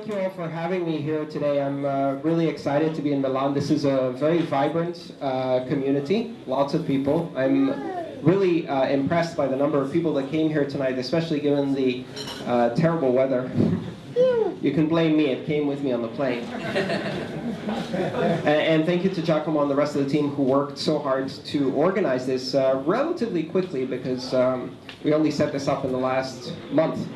thank you all for having me here today. I'm uh, really excited to be in Milan. This is a very vibrant uh, community, lots of people. I'm really uh, impressed by the number of people that came here tonight, especially given the uh, terrible weather. you can blame me, it came with me on the plane. and, and, thank you to Giacomo and the rest of the team who worked so hard to organize this uh, relatively quickly because um, we only set this up in the last month.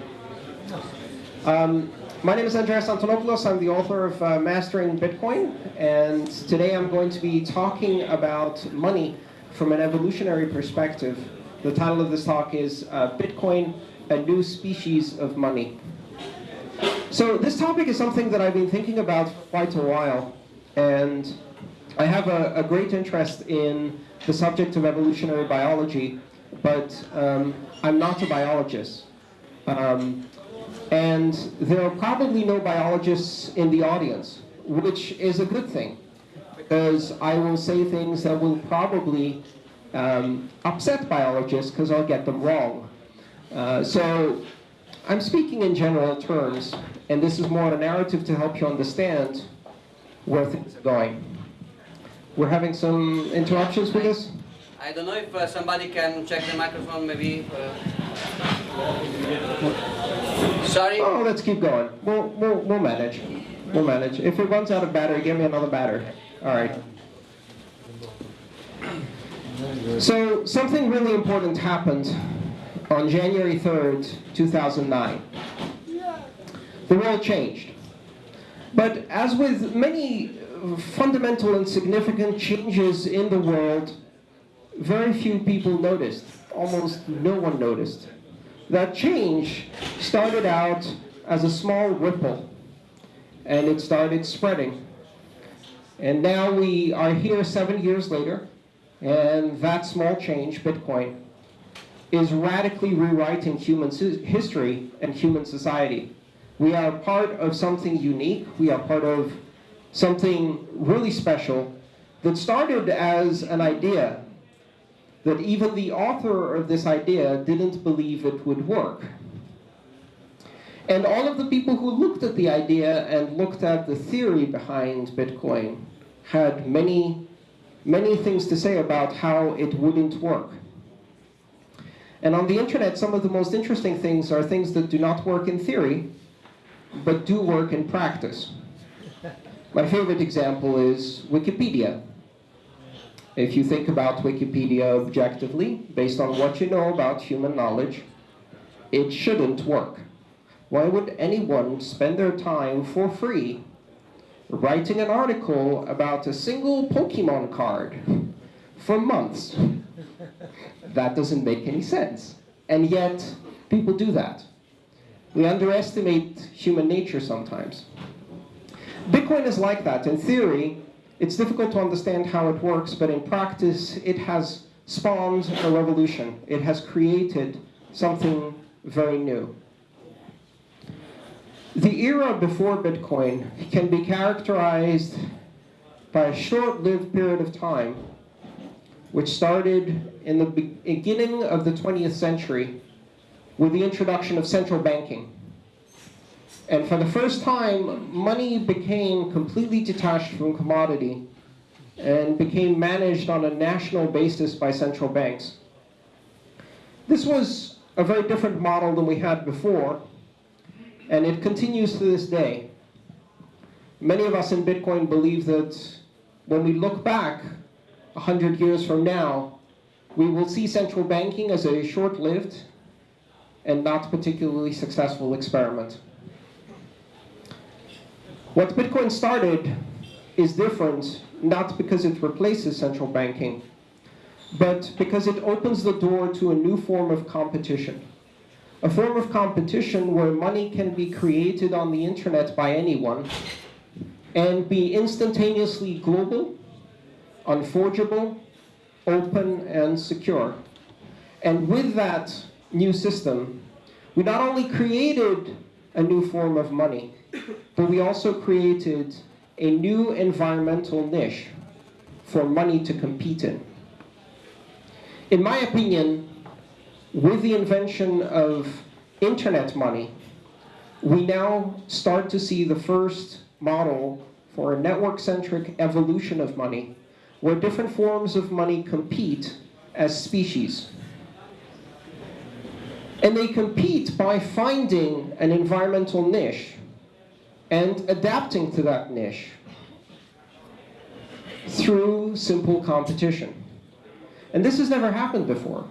Um, my name is Andreas Antonopoulos. I'm the author of uh, Mastering Bitcoin, and today I'm going to be talking about money from an evolutionary perspective. The title of this talk is uh, Bitcoin, a New Species of Money. So this topic is something that I've been thinking about for quite a while, and I have a, a great interest in the subject of evolutionary biology, but um, I'm not a biologist. Um, and there are probably no biologists in the audience, which is a good thing, because I will say things that will probably um, upset biologists because I'll get them wrong. Uh, so I'm speaking in general terms, and this is more of a narrative to help you understand where things are going. We're having some interruptions with this? I don't know if uh, somebody can check the microphone, maybe. Uh... Sorry? Oh, let's keep going. We'll, we'll, we'll manage. We'll manage. If it runs out of battery, give me another battery. All right. So something really important happened on January 3rd, 2009. The world changed. But as with many fundamental and significant changes in the world, very few people noticed. Almost no one noticed. That change started out as a small ripple, and it started spreading. And now we are here seven years later, and that small change, Bitcoin, is radically rewriting human history and human society. We are part of something unique. We are part of something really special that started as an idea that even the author of this idea didn't believe it would work. And all of the people who looked at the idea and looked at the theory behind Bitcoin had many, many things to say about how it wouldn't work. And on the internet, some of the most interesting things are things that do not work in theory, but do work in practice. My favorite example is Wikipedia. If you think about Wikipedia objectively, based on what you know about human knowledge, it shouldn't work. Why would anyone spend their time for free writing an article about a single Pokemon card for months? That doesn't make any sense. And yet, people do that. We underestimate human nature sometimes. Bitcoin is like that. In theory, it's difficult to understand how it works, but in practice, it has spawned a revolution. It has created something very new. The era before Bitcoin can be characterized by a short-lived period of time, which started in the beginning of the 20th century with the introduction of central banking. And for the first time, money became completely detached from commodity and became managed on a national basis by central banks. This was a very different model than we had before, and it continues to this day. Many of us in Bitcoin believe that when we look back 100 years from now, we will see central banking as a short-lived and not particularly successful experiment. What Bitcoin started is different, not because it replaces central banking, but because it opens the door to a new form of competition. A form of competition where money can be created on the internet by anyone and be instantaneously global, unforgeable, open, and secure. And with that new system, we not only created a new form of money, but we also created a new environmental niche for money to compete in. In my opinion, with the invention of internet money, we now start to see the first model for a network-centric evolution of money, where different forms of money compete as species. And they compete by finding an environmental niche and adapting to that niche through simple competition. And this has never happened before.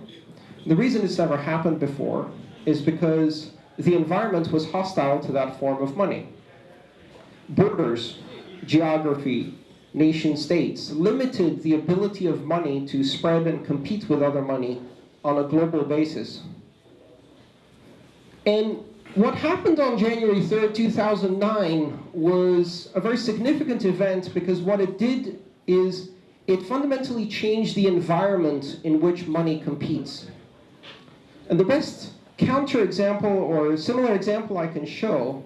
The reason it's never happened before is because the environment was hostile to that form of money. Borders, geography, nation states limited the ability of money to spread and compete with other money on a global basis. And what happened on January 3rd, 2009 was a very significant event because what it did is it fundamentally changed the environment in which money competes. And the best counterexample or similar example I can show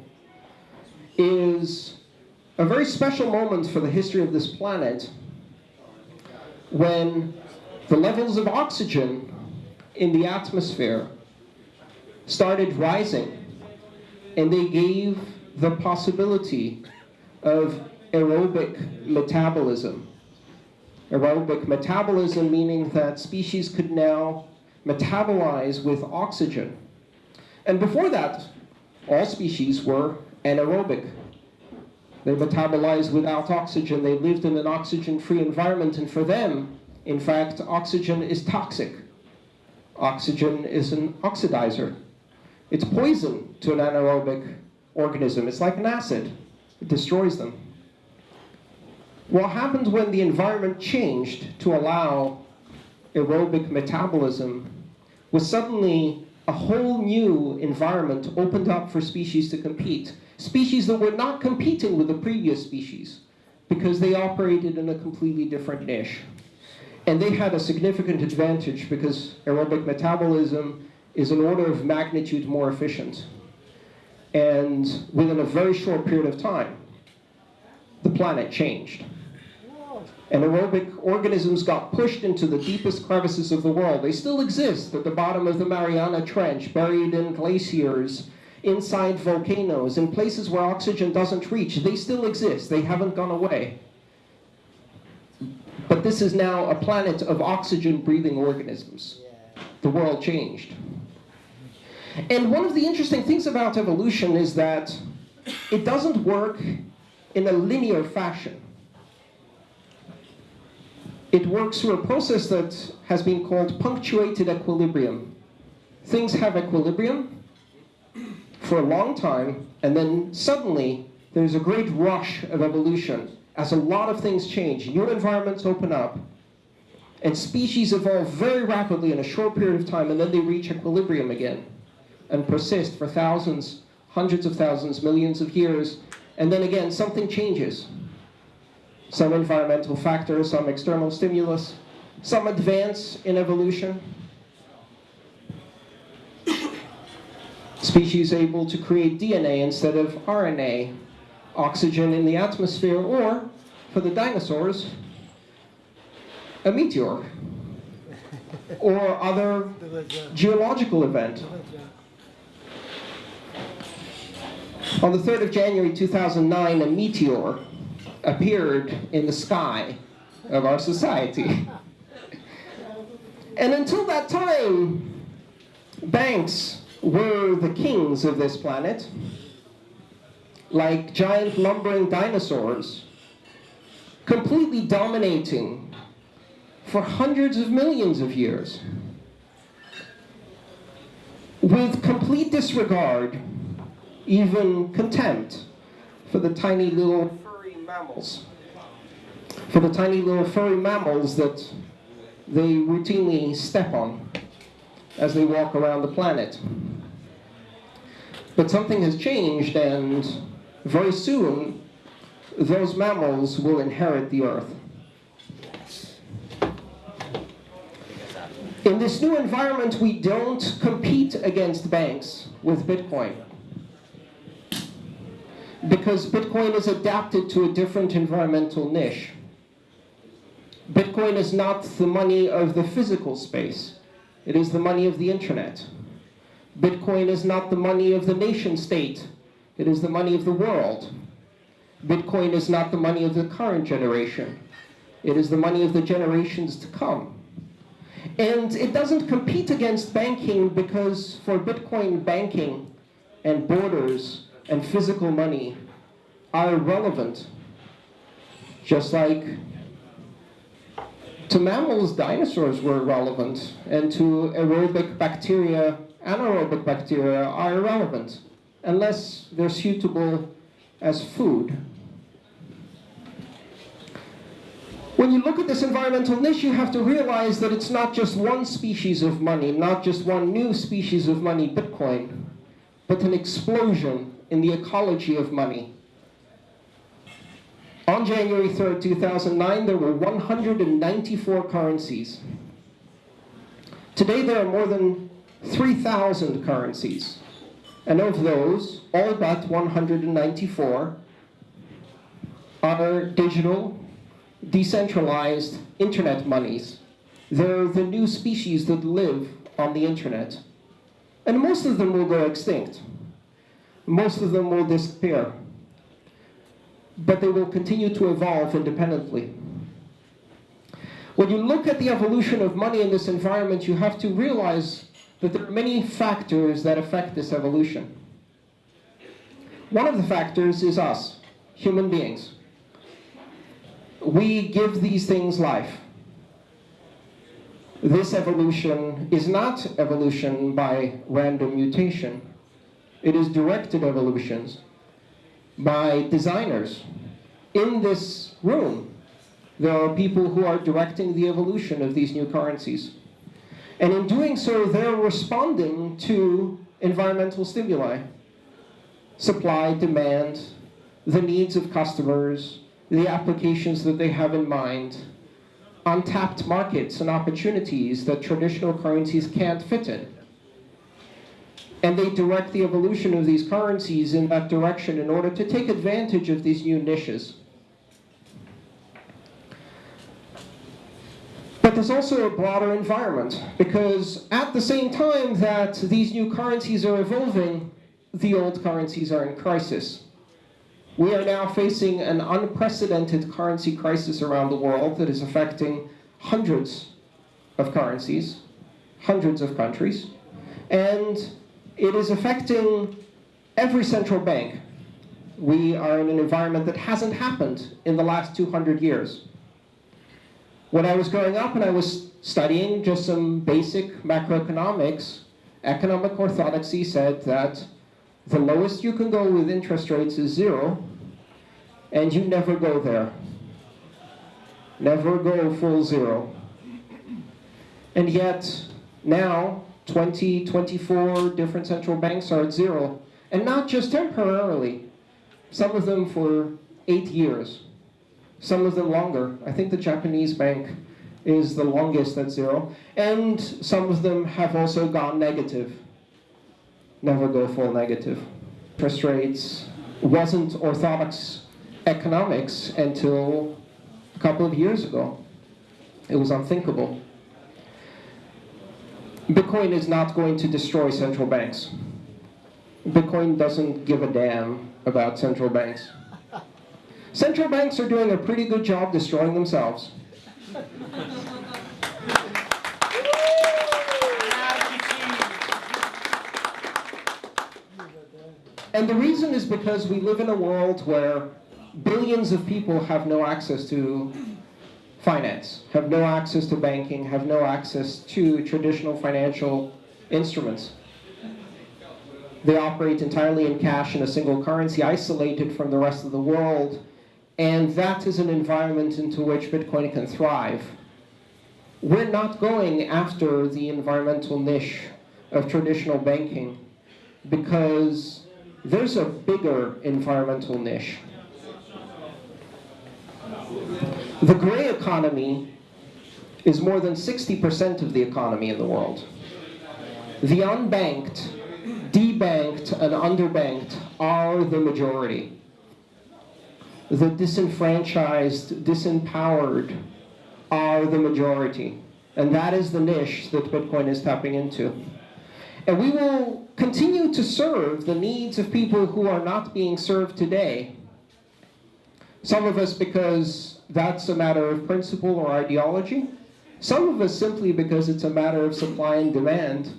is a very special moment for the history of this planet when the levels of oxygen in the atmosphere started rising and they gave the possibility of aerobic metabolism. Aerobic metabolism meaning that species could now metabolize with oxygen. And before that, all species were anaerobic. They metabolized without oxygen. They lived in an oxygen-free environment. And for them, in fact, oxygen is toxic. Oxygen is an oxidizer. It's poison to an anaerobic organism. It's like an acid. It destroys them. What happened when the environment changed to allow aerobic metabolism was suddenly a whole new environment opened up for species to compete. Species that were not competing with the previous species because they operated in a completely different niche. And they had a significant advantage because aerobic metabolism is an order of magnitude more efficient. And within a very short period of time, the planet changed and aerobic organisms got pushed into the deepest crevices of the world. They still exist at the bottom of the Mariana Trench, buried in glaciers, inside volcanoes, in places where oxygen doesn't reach. They still exist. They haven't gone away. But this is now a planet of oxygen-breathing organisms. The world changed. And one of the interesting things about evolution is that it doesn't work in a linear fashion. It works through a process that has been called punctuated equilibrium. Things have equilibrium for a long time, and then suddenly there's a great rush of evolution as a lot of things change. New environments open up, and species evolve very rapidly in a short period of time, and then they reach equilibrium again and persist for thousands, hundreds of thousands, millions of years, and then again something changes some environmental factor, some external stimulus, some advance in evolution. Species able to create DNA instead of RNA, oxygen in the atmosphere, or, for the dinosaurs, a meteor, or other geological event. On the 3rd of January 2009, a meteor appeared in the sky of our society. And until that time, banks were the kings of this planet, like giant lumbering dinosaurs, completely dominating for hundreds of millions of years, with complete disregard, even contempt, for the tiny little furry mammals. For the tiny little furry mammals that they routinely step on as they walk around the planet. But something has changed and very soon those mammals will inherit the earth. In this new environment, we don't compete against banks with Bitcoin because Bitcoin is adapted to a different environmental niche. Bitcoin is not the money of the physical space. It is the money of the internet. Bitcoin is not the money of the nation state. It is the money of the world. Bitcoin is not the money of the current generation. It is the money of the generations to come. And it doesn't compete against banking because for Bitcoin, banking and borders and physical money are irrelevant. Just like to mammals, dinosaurs were irrelevant, and to aerobic bacteria, anaerobic bacteria are irrelevant, unless they're suitable as food. When you look at this environmental niche, you have to realize that it's not just one species of money, not just one new species of money, Bitcoin, but an explosion in the ecology of money. On January 3rd, 2009, there were 194 currencies. Today, there are more than 3,000 currencies. And of those, all but 194 are digital, decentralized internet monies. They're the new species that live on the internet. And most of them will go extinct. Most of them will disappear but they will continue to evolve independently. When you look at the evolution of money in this environment, you have to realize that there are many factors that affect this evolution. One of the factors is us, human beings. We give these things life. This evolution is not evolution by random mutation. It is directed evolutions by designers. In this room, there are people who are directing the evolution of these new currencies. And in doing so, they're responding to environmental stimuli, supply, demand, the needs of customers, the applications that they have in mind, untapped markets and opportunities that traditional currencies can't fit in and they direct the evolution of these currencies in that direction in order to take advantage of these new niches. But there's also a broader environment, because at the same time that these new currencies are evolving, the old currencies are in crisis. We are now facing an unprecedented currency crisis around the world that is affecting hundreds of currencies, hundreds of countries, and it is affecting every central bank. We are in an environment that hasn't happened in the last 200 years. When I was growing up and I was studying just some basic macroeconomics, economic orthodoxy said that the lowest you can go with interest rates is zero, and you never go there. Never go full zero. And yet, now, 20, 24 different central banks are at zero. And not just temporarily. Some of them for eight years. Some of them longer. I think the Japanese bank is the longest at zero. And some of them have also gone negative. Never go full negative. Interest rates wasn't orthodox economics until a couple of years ago. It was unthinkable. Bitcoin is not going to destroy central banks. Bitcoin doesn't give a damn about central banks. Central banks are doing a pretty good job destroying themselves. And the reason is because we live in a world where billions of people have no access to finance, have no access to banking, have no access to traditional financial instruments. They operate entirely in cash in a single currency, isolated from the rest of the world, and that is an environment into which Bitcoin can thrive. We're not going after the environmental niche of traditional banking because there's a bigger environmental niche. The gray economy is more than 60% of the economy in the world. The unbanked, debanked, and underbanked are the majority. The disenfranchised, disempowered are the majority. And that is the niche that Bitcoin is tapping into. And we will continue to serve the needs of people who are not being served today. Some of us because that's a matter of principle or ideology. Some of us simply because it's a matter of supply and demand,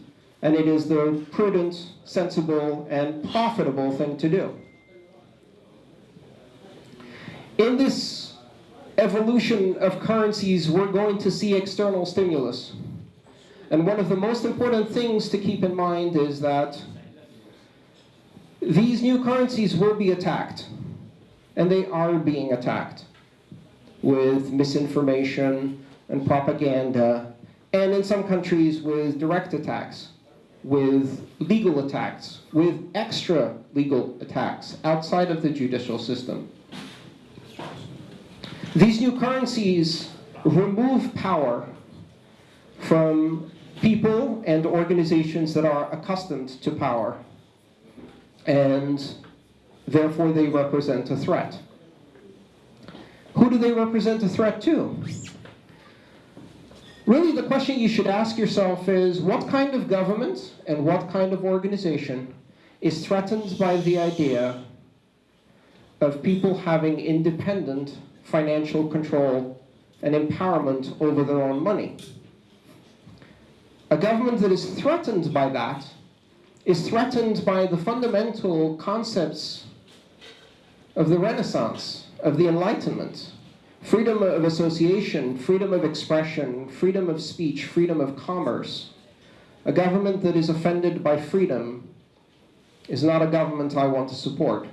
and it is the prudent, sensible, and profitable thing to do. In this evolution of currencies, we're going to see external stimulus. And one of the most important things to keep in mind is that these new currencies will be attacked. And they are being attacked with misinformation and propaganda, and in some countries with direct attacks, with legal attacks, with extra legal attacks outside of the judicial system. These new currencies remove power from people and organizations that are accustomed to power, and therefore they represent a threat. Who do they represent a threat to? Really, the question you should ask yourself is what kind of government and what kind of organization is threatened by the idea of people having independent financial control and empowerment over their own money? A government that is threatened by that is threatened by the fundamental concepts of the Renaissance, of the Enlightenment. Freedom of association, freedom of expression, freedom of speech, freedom of commerce. A government that is offended by freedom is not a government I want to support.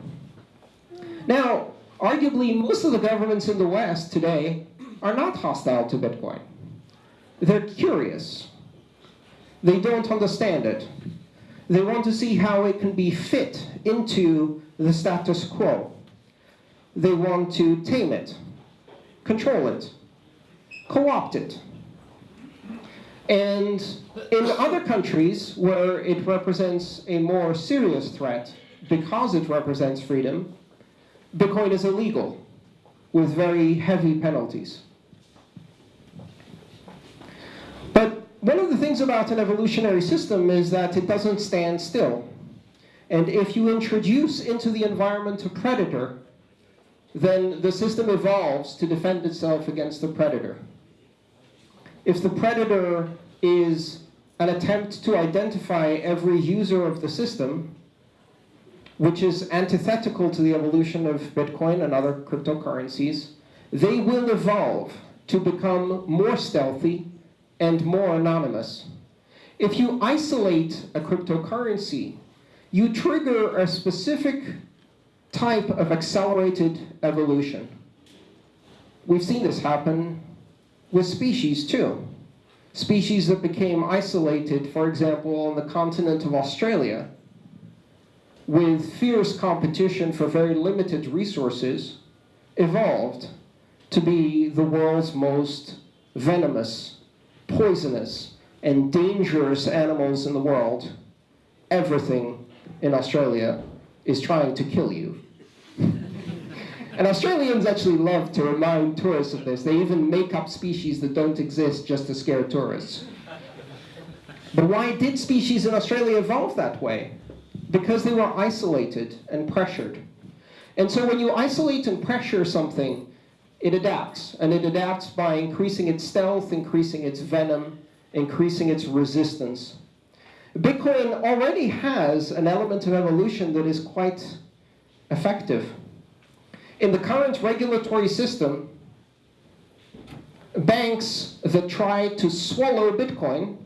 Now, arguably, most of the governments in the West today are not hostile to Bitcoin. They're curious. They don't understand it. They want to see how it can be fit into the status quo. They want to tame it, control it, co-opt it. And in other countries where it represents a more serious threat because it represents freedom, Bitcoin is illegal with very heavy penalties. But one of the things about an evolutionary system is that it doesn't stand still. And if you introduce into the environment a predator, then the system evolves to defend itself against the predator. If the predator is an attempt to identify every user of the system, which is antithetical to the evolution of Bitcoin and other cryptocurrencies, they will evolve to become more stealthy and more anonymous. If you isolate a cryptocurrency, you trigger a specific type of accelerated evolution. We've seen this happen with species too. Species that became isolated, for example, on the continent of Australia, with fierce competition for very limited resources, evolved to be the world's most venomous, poisonous, and dangerous animals in the world. Everything in Australia is trying to kill you. And Australians actually love to remind tourists of this. They even make up species that don't exist just to scare tourists. But why did species in Australia evolve that way? because they were isolated and pressured. And so when you isolate and pressure something, it adapts. And it adapts by increasing its stealth, increasing its venom, increasing its resistance. Bitcoin already has an element of evolution that is quite effective. In the current regulatory system, banks that try to swallow Bitcoin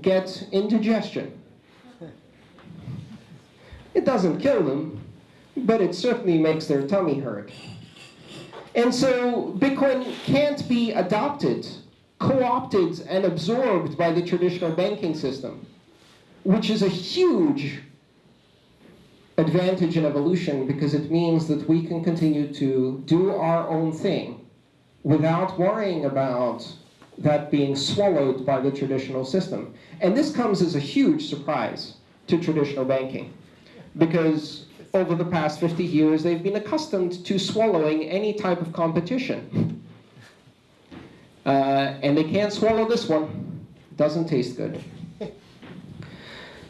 get indigestion. It doesn't kill them, but it certainly makes their tummy hurt. And so Bitcoin can't be adopted, co-opted, and absorbed by the traditional banking system, which is a huge advantage in evolution because it means that we can continue to do our own thing without worrying about that being swallowed by the traditional system. And this comes as a huge surprise to traditional banking because over the past 50 years, they've been accustomed to swallowing any type of competition. Uh, and they can't swallow this one. It doesn't taste good.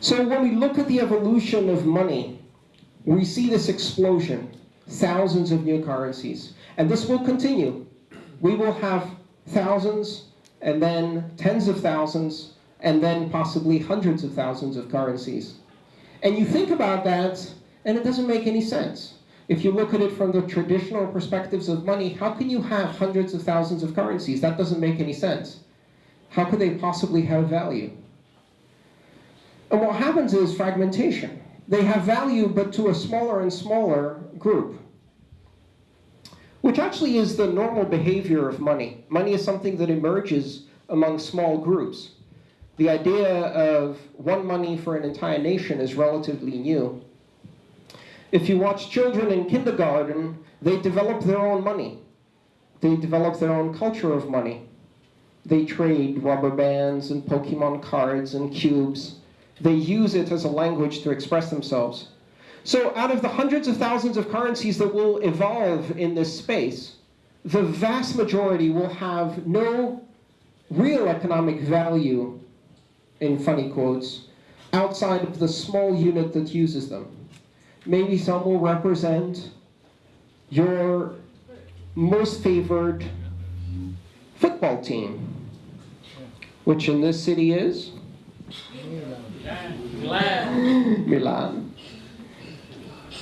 So when we look at the evolution of money, we see this explosion, thousands of new currencies. And this will continue. We will have thousands, and then tens of thousands, and then possibly hundreds of thousands of currencies. And you think about that, and it doesn't make any sense. If you look at it from the traditional perspectives of money, how can you have hundreds of thousands of currencies? That doesn't make any sense. How could they possibly have value? And what happens is fragmentation. They have value, but to a smaller and smaller group, which actually is the normal behavior of money. Money is something that emerges among small groups. The idea of one money for an entire nation is relatively new. If you watch children in kindergarten, they develop their own money. They develop their own culture of money. They trade rubber bands and Pokemon cards and cubes. They use it as a language to express themselves. So out of the hundreds of thousands of currencies that will evolve in this space, the vast majority will have no real economic value, in funny quotes, outside of the small unit that uses them. Maybe some will represent your most favored football team, which in this city is Milan.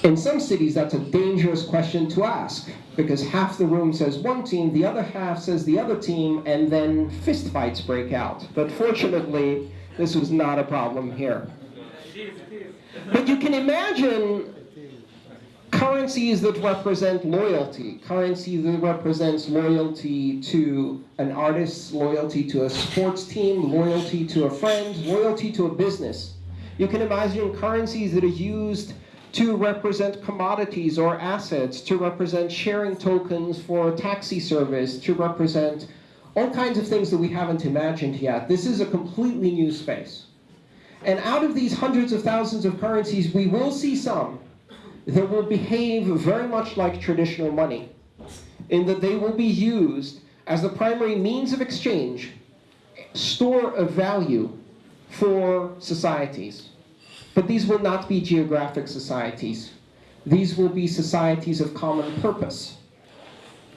In some cities, that's a dangerous question to ask because half the room says one team, the other half says the other team, and then fistfights break out. But fortunately, this was not a problem here. But you can imagine currencies that represent loyalty, currency that represents loyalty to an artist, loyalty to a sports team, loyalty to a friend, loyalty to a business. You can imagine currencies that are used to represent commodities or assets, to represent sharing tokens for a taxi service, to represent all kinds of things that we haven't imagined yet. This is a completely new space. And out of these hundreds of thousands of currencies, we will see some that will behave very much like traditional money, in that they will be used as the primary means of exchange, store of value for societies. But these will not be geographic societies. These will be societies of common purpose.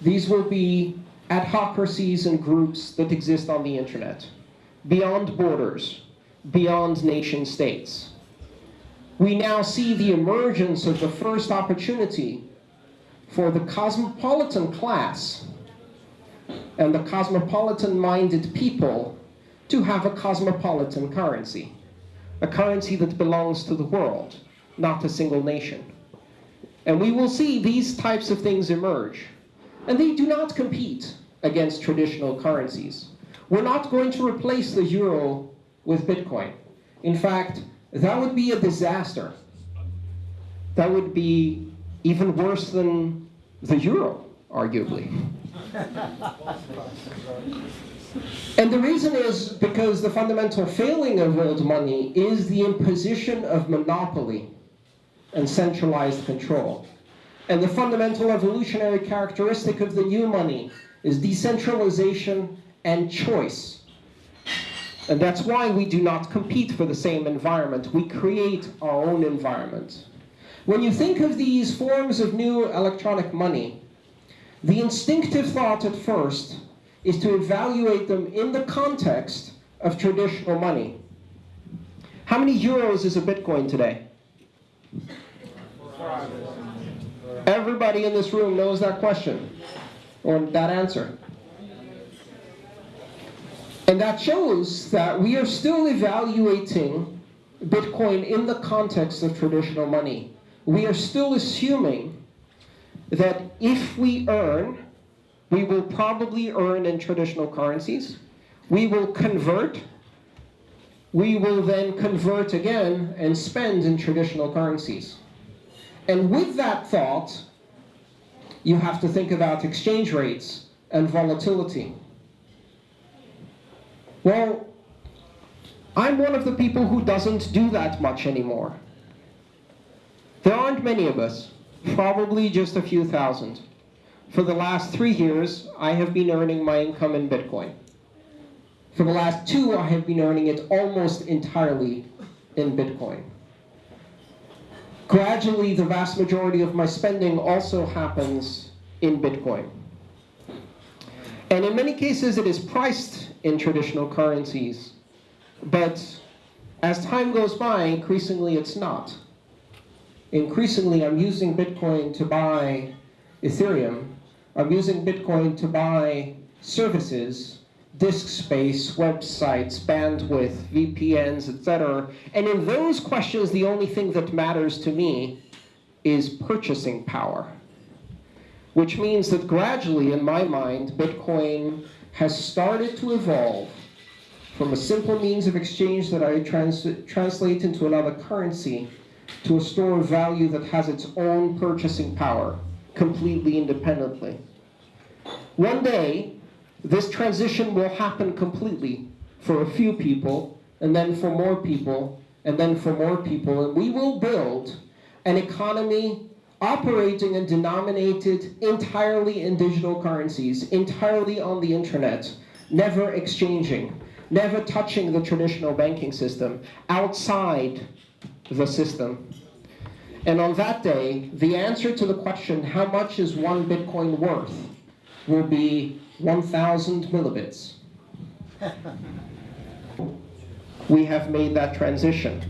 These will be adhocracies and groups that exist on the internet, beyond borders, beyond nation states. We now see the emergence of the first opportunity for the cosmopolitan class and the cosmopolitan-minded people to have a cosmopolitan currency, a currency that belongs to the world, not a single nation. And we will see these types of things emerge. And they do not compete against traditional currencies. We're not going to replace the euro with Bitcoin. In fact, that would be a disaster. That would be even worse than the euro, arguably. And the reason is because the fundamental failing of old money is the imposition of monopoly and centralized control. And the fundamental evolutionary characteristic of the new money is decentralization and choice. And that's why we do not compete for the same environment. We create our own environment. When you think of these forms of new electronic money, the instinctive thought at first is to evaluate them in the context of traditional money. How many euros is a Bitcoin today? Everybody in this room knows that question, or that answer. And that shows that we are still evaluating Bitcoin in the context of traditional money. We are still assuming that if we earn, we will probably earn in traditional currencies. We will convert. We will then convert again and spend in traditional currencies. And with that thought, you have to think about exchange rates and volatility. Well, I'm one of the people who doesn't do that much anymore. There aren't many of us, probably just a few thousand. For the last three years, I have been earning my income in Bitcoin. For the last two, I have been earning it almost entirely in Bitcoin. Gradually, the vast majority of my spending also happens in Bitcoin. And in many cases, it is priced in traditional currencies. But as time goes by, increasingly it's not. Increasingly, I'm using Bitcoin to buy Ethereum. I'm using Bitcoin to buy services, disk space, websites, bandwidth, VPNs, etc. And in those questions, the only thing that matters to me is purchasing power. Which means that gradually, in my mind, Bitcoin has started to evolve from a simple means of exchange that I trans translate into another currency to a store of value that has its own purchasing power, completely independently. One day, this transition will happen completely for a few people, and then for more people, and then for more people, and we will build an economy operating and denominated entirely in digital currencies, entirely on the internet, never exchanging, never touching the traditional banking system, outside the system. And on that day, the answer to the question, how much is one Bitcoin worth, will be 1,000 millibits. we have made that transition.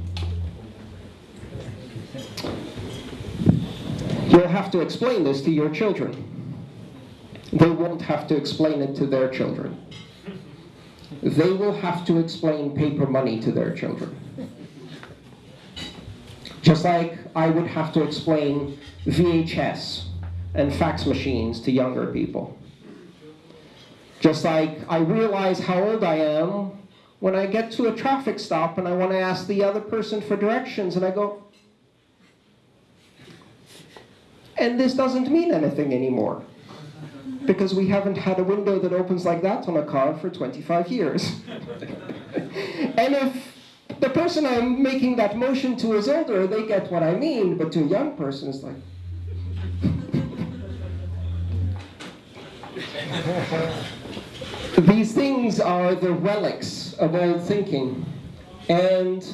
You'll have to explain this to your children. They won't have to explain it to their children. They will have to explain paper money to their children. Just like I would have to explain VHS and fax machines to younger people. Just like I realize how old I am when I get to a traffic stop and I want to ask the other person for directions and I go, and this doesn't mean anything anymore because we haven't had a window that opens like that on a car for 25 years. and if the person I'm making that motion to is older, they get what I mean, but to a young person, it's like, These things are the relics of old thinking. And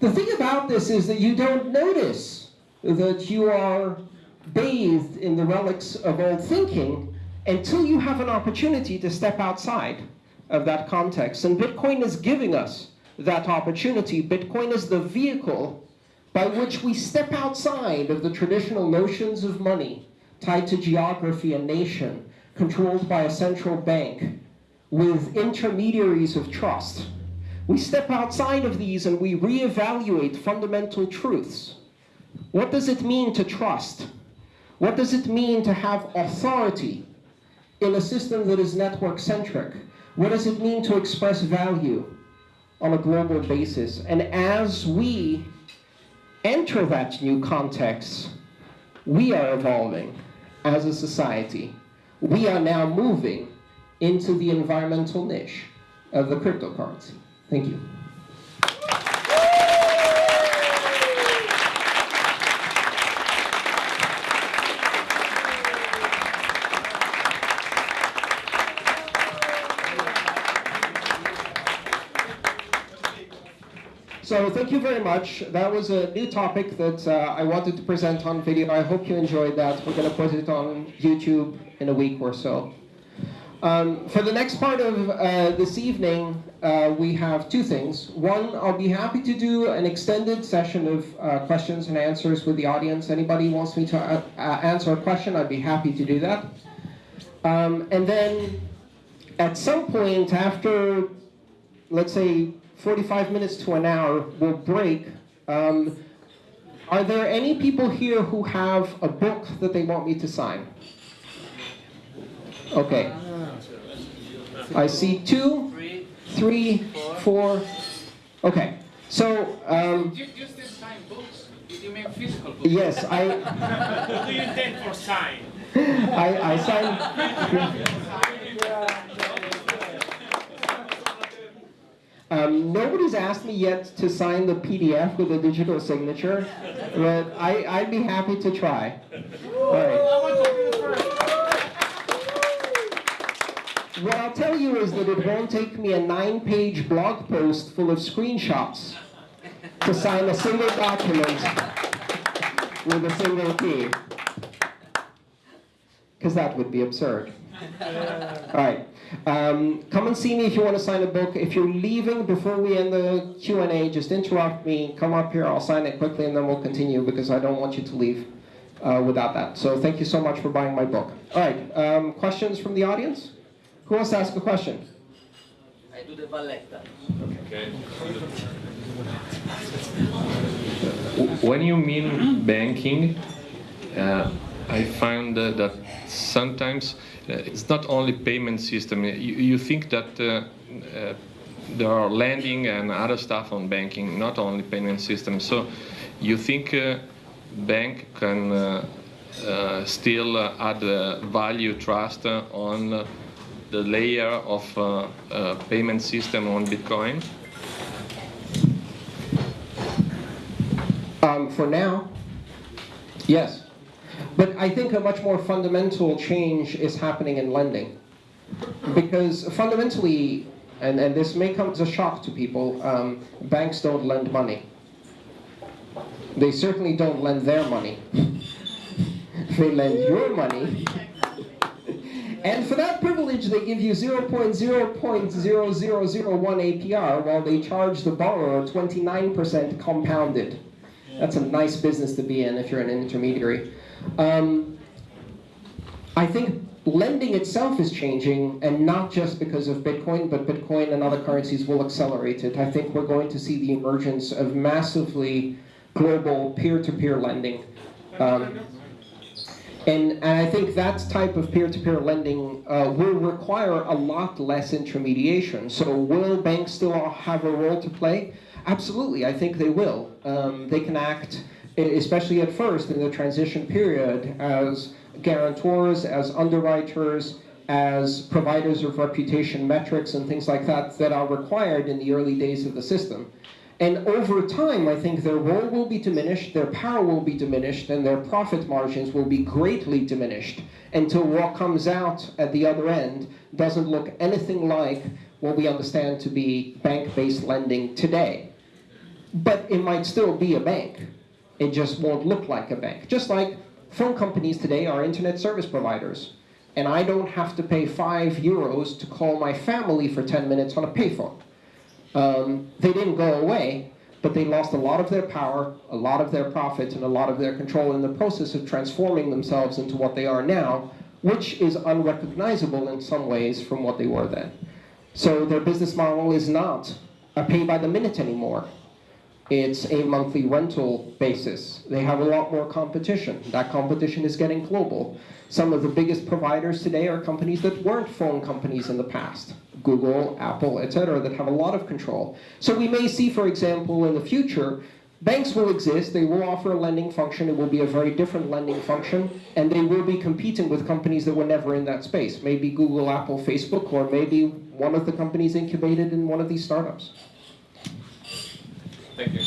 the thing about this is that you don't notice that you are bathed in the relics of old thinking until you have an opportunity to step outside of that context. And Bitcoin is giving us that opportunity. Bitcoin is the vehicle by which we step outside of the traditional notions of money tied to geography and nation, controlled by a central bank, with intermediaries of trust. We step outside of these and we reevaluate fundamental truths. What does it mean to trust? What does it mean to have authority in a system that is network-centric? What does it mean to express value on a global basis? And as we enter that new context, we are evolving as a society. We are now moving into the environmental niche of the cryptocurrency. Thank you. Thank you very much. That was a new topic that uh, I wanted to present on video. I hope you enjoyed that. We're going to put it on YouTube in a week or so. Um, for the next part of uh, this evening, uh, we have two things. One, I'll be happy to do an extended session of uh, questions and answers with the audience. Anybody wants me to uh, uh, answer a question, I'd be happy to do that. Um, and then at some point after, let's say, 45 minutes to an hour, we'll break. Um, are there any people here who have a book that they want me to sign? Okay. I see two, three, four. Okay. So. Um, you, you still sign books? You mean physical books? Yes, I. what do you intend for sign? I, I sign. Um, nobody's asked me yet to sign the PDF with a digital signature, but I, I'd be happy to try. All right. What I'll tell you is that it won't take me a nine-page blog post full of screenshots to sign a single document with a single key. Because that would be absurd. All right. Um, come and see me if you want to sign a book. If you're leaving before we end the Q&A, just interrupt me. Come up here. I'll sign it quickly, and then we'll continue because I don't want you to leave uh, without that. So thank you so much for buying my book. All right. Um, questions from the audience? Who wants to ask a question? I do the valletta. Okay. When you mean banking, uh, I found uh, that sometimes uh, it's not only payment system. You, you think that uh, uh, there are lending and other stuff on banking, not only payment system. So you think uh, bank can uh, still add value trust on the layer of payment system on Bitcoin? Um, for now, yes. But I think a much more fundamental change is happening in lending. Because fundamentally, and, and this may come as a shock to people, um, banks don't lend money. They certainly don't lend their money. they lend your money. And for that privilege, they give you 0.0.0001 APR while they charge the borrower 29% compounded. That's a nice business to be in if you're an intermediary. Um, I think lending itself is changing, and not just because of Bitcoin, but Bitcoin and other currencies will accelerate it. I think we're going to see the emergence of massively global peer-to-peer lending. Um, and, and I think that type of peer-to-peer lending uh, will require a lot less intermediation. So will banks still have a role to play? Absolutely, I think they will. Um, they can act, especially at first in the transition period, as guarantors, as underwriters, as providers of reputation metrics and things like that that are required in the early days of the system. And over time, I think their role will be diminished, their power will be diminished, and their profit margins will be greatly diminished until what comes out at the other end doesn't look anything like what we understand to be bank-based lending today. But it might still be a bank. It just won't look like a bank. Just like phone companies today are internet service providers. And I don't have to pay five euros to call my family for 10 minutes on a payphone. Um, they didn't go away, but they lost a lot of their power, a lot of their profits, and a lot of their control in the process of transforming themselves into what they are now, which is unrecognizable in some ways from what they were then. So their business model is not a pay by the minute anymore. It's a monthly rental basis. They have a lot more competition. That competition is getting global. Some of the biggest providers today are companies that weren't phone companies in the past. Google, Apple, etc., that have a lot of control. So we may see, for example, in the future, banks will exist, they will offer a lending function, it will be a very different lending function, and they will be competing with companies that were never in that space. Maybe Google, Apple, Facebook, or maybe one of the companies incubated in one of these startups. Thank you.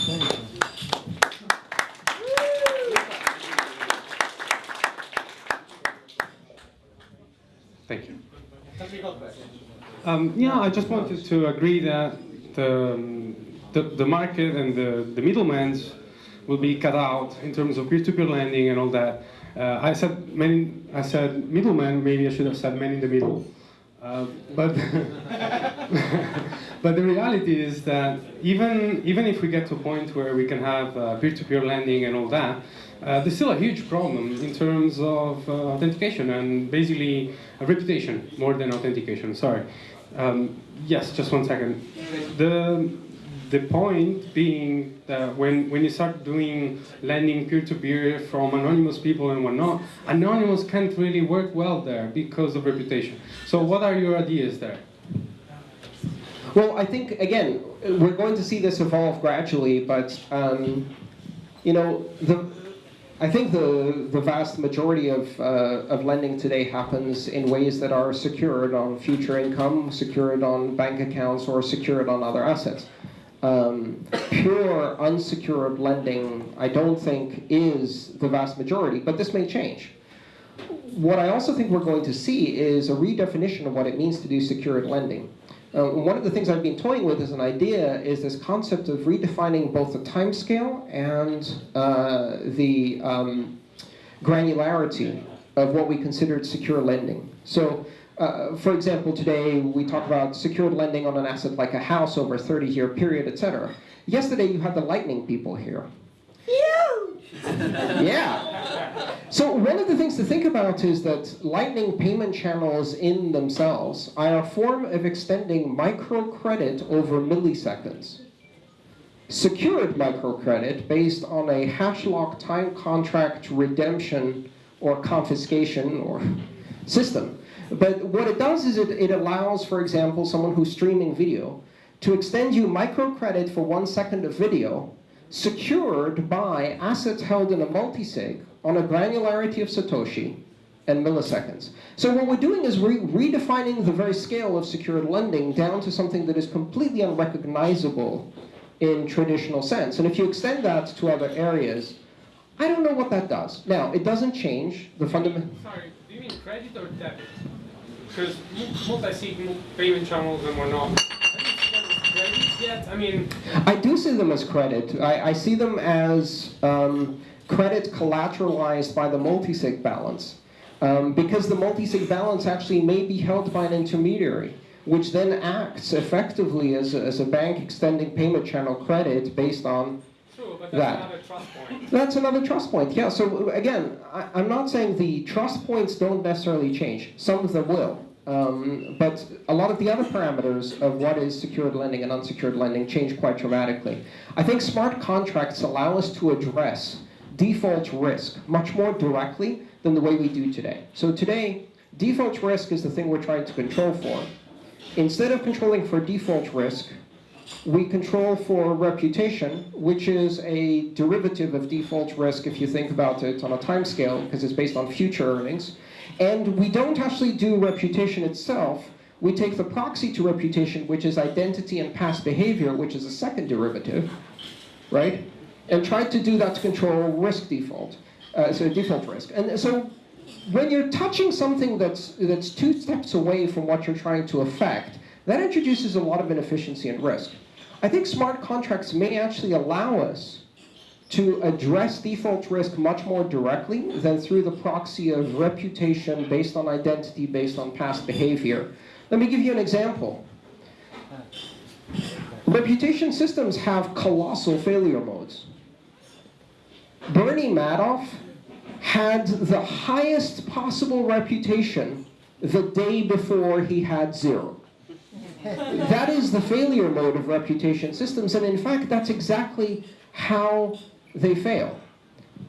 Thank you. Um, yeah, I just wanted to agree that the, um, the, the market and the, the middlemen will be cut out in terms of peer-to-peer lending and all that. Uh, I said many, I said middlemen, maybe I should have said men in the middle. Uh, but but the reality is that even even if we get to a point where we can have uh, peer-to-peer lending and all that, uh, there's still a huge problem in terms of uh, authentication and basically a reputation more than authentication. Sorry. Um, yes, just one second. The the point being that when, when you start doing lending peer-to-peer from anonymous people and whatnot, anonymous can't really work well there because of reputation. So what are your ideas there? Well, I think, again, we're going to see this evolve gradually, but, um, you know, the, I think the, the vast majority of, uh, of lending today happens in ways that are secured on future income, secured on bank accounts, or secured on other assets. Um, pure unsecured lending, I don't think, is the vast majority, but this may change. What I also think we're going to see is a redefinition of what it means to do secured lending. Uh, one of the things I've been toying with as an idea is this concept of redefining both the timescale and uh, the um, granularity of what we considered secure lending. So, uh, for example, today we talk about secured lending on an asset like a house over a 30-year period, etc. Yesterday you had the lightning people here. Huge Yeah. So one of the things to think about is that lightning payment channels in themselves are a form of extending microcredit over milliseconds. Secured microcredit based on a hash lock time contract redemption or confiscation or system. But what it does is it, it allows, for example, someone who's streaming video to extend you microcredit for one second of video secured by assets held in a multisig on a granularity of Satoshi and milliseconds. So what we're doing is re redefining the very scale of secured lending down to something that is completely unrecognizable in traditional sense. And if you extend that to other areas, I don't know what that does. Now, it doesn't change the fundamental... Sorry, do you mean credit or debit? Because multi-sig payment channels and whatnot, I don't see them as credit. I mean, I do see them as credit. I, I see them as um, credit collateralized by the multisig balance. Um, because the multisig balance actually may be held by an intermediary, which then acts effectively as a, as a bank extending payment channel credit based on true, but That. that's another trust point. That's another trust point. Yeah. So again, I, I'm not saying the trust points don't necessarily change. Some of them will. Um, but a lot of the other parameters of what is secured lending and unsecured lending change quite dramatically. I think smart contracts allow us to address default risk much more directly than the way we do today. So today, default risk is the thing we're trying to control for. Instead of controlling for default risk, we control for reputation, which is a derivative of default risk if you think about it on a time scale, because it's based on future earnings. And we don't actually do reputation itself. We take the proxy to reputation, which is identity and past behavior, which is a second derivative, right? And try to do that to control risk default, uh, so default risk. And so when you're touching something that's, that's two steps away from what you're trying to affect, that introduces a lot of inefficiency and risk. I think smart contracts may actually allow us to address default risk much more directly than through the proxy of reputation based on identity, based on past behavior. Let me give you an example. Reputation systems have colossal failure modes. Bernie Madoff had the highest possible reputation the day before he had zero. That is the failure mode of reputation systems, and in fact, that's exactly how they fail.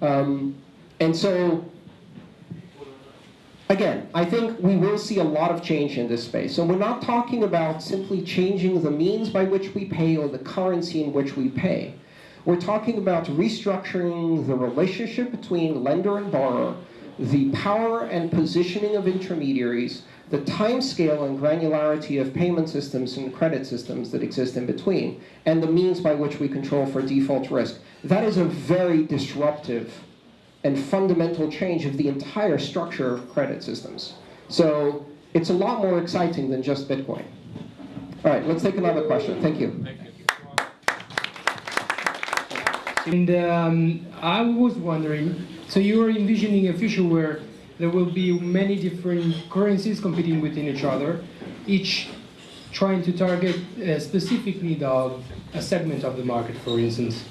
Um, and so, again, I think we will see a lot of change in this space. So we're not talking about simply changing the means by which we pay or the currency in which we pay. We're talking about restructuring the relationship between lender and borrower, the power and positioning of intermediaries, the time scale and granularity of payment systems and credit systems that exist in between, and the means by which we control for default risk. That is a very disruptive and fundamental change of the entire structure of credit systems. So it's a lot more exciting than just Bitcoin. All right, let's take another question. Thank you. Thank you. And um, I was wondering, so you are envisioning a future where there will be many different currencies competing within each other, each trying to target a specific need of a segment of the market, for instance.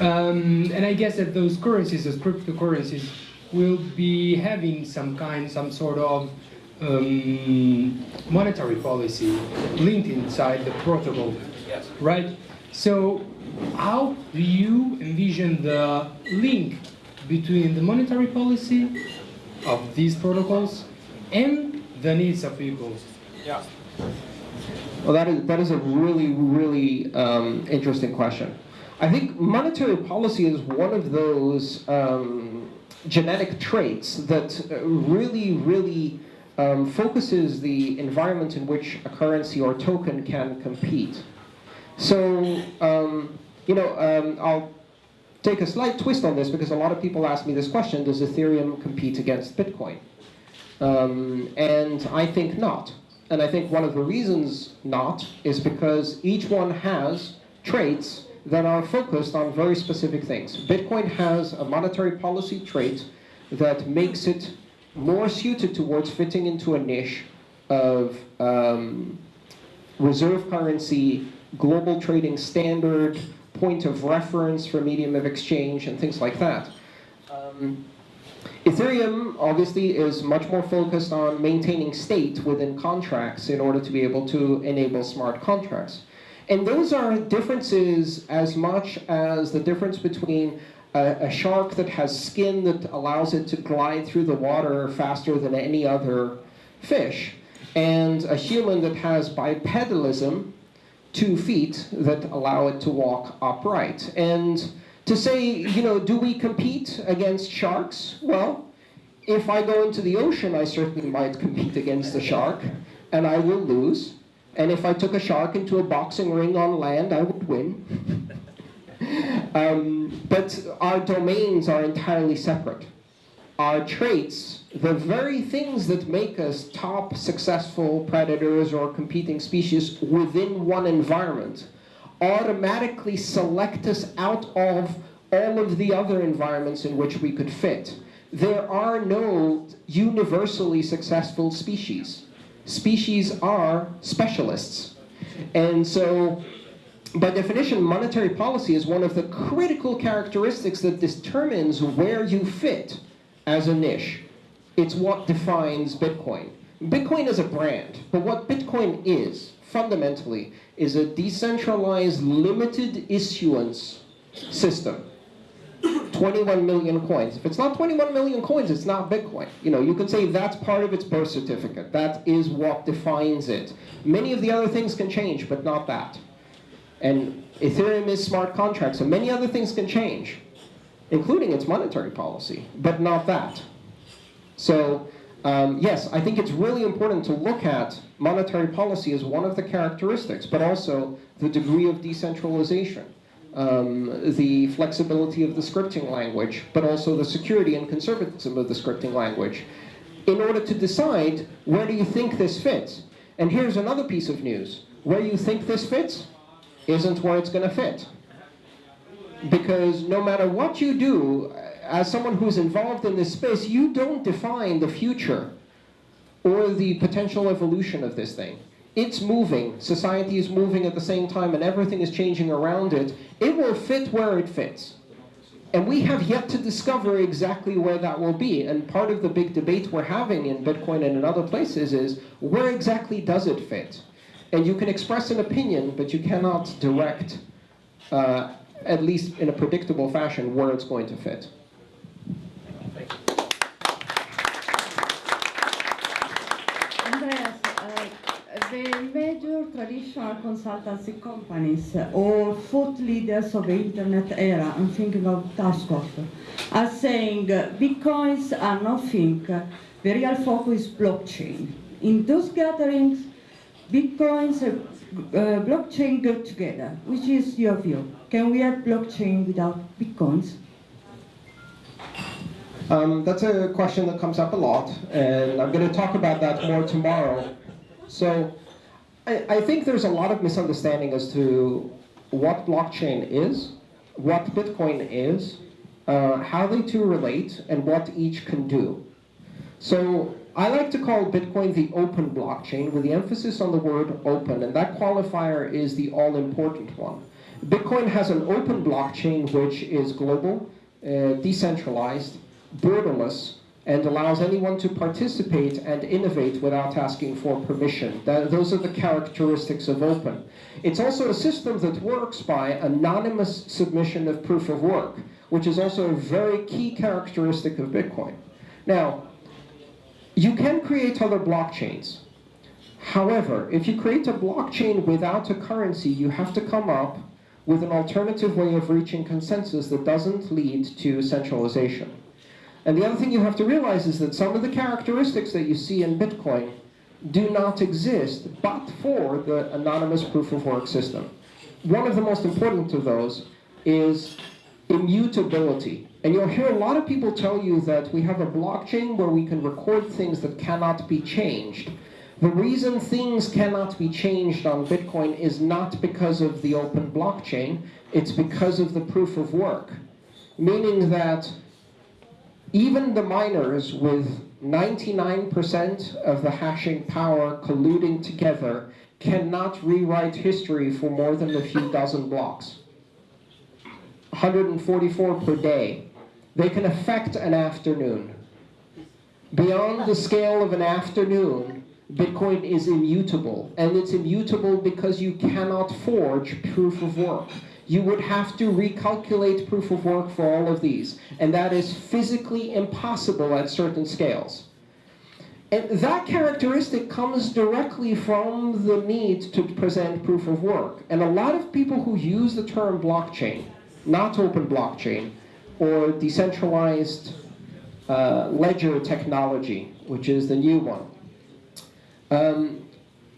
Um, and I guess that those currencies, those cryptocurrencies, will be having some kind, some sort of um, monetary policy linked inside the protocol, Yes. right? So how do you envision the link between the monetary policy of these protocols and the needs of people? Yeah. Well, that is, that is a really, really um, interesting question. I think monetary policy is one of those um, genetic traits that uh, really, really um, focuses the environment in which a currency or token can compete. So, um, you know, um, I'll take a slight twist on this because a lot of people ask me this question, does Ethereum compete against Bitcoin? Um, and I think not. And I think one of the reasons not is because each one has traits that are focused on very specific things. Bitcoin has a monetary policy trait that makes it more suited towards fitting into a niche of um, reserve currency, global trading standard, point of reference for medium of exchange, and things like that. Um, Ethereum obviously is much more focused on maintaining state within contracts in order to be able to enable smart contracts. And those are differences as much as the difference between a, a, shark that has skin that allows it to glide through the water faster than any other fish, and a human that has bipedalism, two feet, that allow it to walk upright. And to say, you know, do we compete against sharks? Well, if I go into the ocean, I certainly might compete against the shark, and I will lose. And if I took a shark into a boxing ring on land, I would win. um, but our domains are entirely separate. Our traits, the very things that make us top successful predators or competing species within one environment, automatically select us out of all of the other environments in which we could fit. There are no universally successful species. Species are specialists. And so, by definition, monetary policy is one of the critical characteristics that determines where you fit as a niche. It's what defines Bitcoin. Bitcoin is a brand, but what Bitcoin is, fundamentally, is a decentralized, limited issuance system. 21 million coins. If it's not 21 million coins, it's not Bitcoin. You know, you could say that's part of its birth certificate. That is what defines it. Many of the other things can change, but not that. And Ethereum is smart contracts, and many other things can change, including its monetary policy, but not that. So, um, yes, I think it's really important to look at monetary policy as one of the characteristics, but also the degree of decentralization um, the flexibility of the scripting language, but also the security and conservatism of the scripting language, in order to decide where do you think this fits. And here's another piece of news. Where you think this fits isn't where it's going to fit. Because no matter what you do, as someone who's involved in this space, you don't define the future or the potential evolution of this thing it's moving, society is moving at the same time, and everything is changing around it, it will fit where it fits. And we have yet to discover exactly where that will be. And part of the big debate we're having in Bitcoin and in other places is, where exactly does it fit? And you can express an opinion, but you cannot direct, uh, at least in a predictable fashion, where it's going to fit. the major traditional consultancy companies or thought leaders of the internet era, I'm thinking of Tapscott, are saying uh, Bitcoins are nothing, the real focus is blockchain. In those gatherings, Bitcoins and uh, blockchain go together. Which is your view? Can we have blockchain without Bitcoins? Um, that's a question that comes up a lot, and I'm going to talk about that more tomorrow. So I, think there's a lot of misunderstanding as to what blockchain is, what Bitcoin is, uh, how they two relate, and what each can do. So I like to call Bitcoin the open blockchain with the emphasis on the word open, and that qualifier is the all-important one. Bitcoin has an open blockchain which is global, uh, decentralized, borderless, and allows anyone to participate and innovate without asking for permission. That, those are the characteristics of open. It's also a system that works by anonymous submission of proof of work, which is also a very key characteristic of Bitcoin. Now, you can create other blockchains. However, if you create a blockchain without a currency, you have to come up with an alternative way of reaching consensus that doesn't lead to centralization. And the other thing you have to realize is that some of the characteristics that you see in Bitcoin do not exist but for the anonymous proof of work system. One of the most important of those is immutability. And you'll hear a lot of people tell you that we have a blockchain where we can record things that cannot be changed. The reason things cannot be changed on Bitcoin is not because of the open blockchain, it's because of the proof of work. Meaning that even the miners with 99% of the hashing power colluding together cannot rewrite history for more than a few dozen blocks. 144 per day. They can affect an afternoon. Beyond the scale of an afternoon, Bitcoin is immutable. And it's immutable because you cannot forge proof of work. You would have to recalculate proof of work for all of these. And that is physically impossible at certain scales. And that characteristic comes directly from the need to present proof of work. And a lot of people who use the term blockchain, not open blockchain, or decentralized uh, ledger technology, which is the new one, um,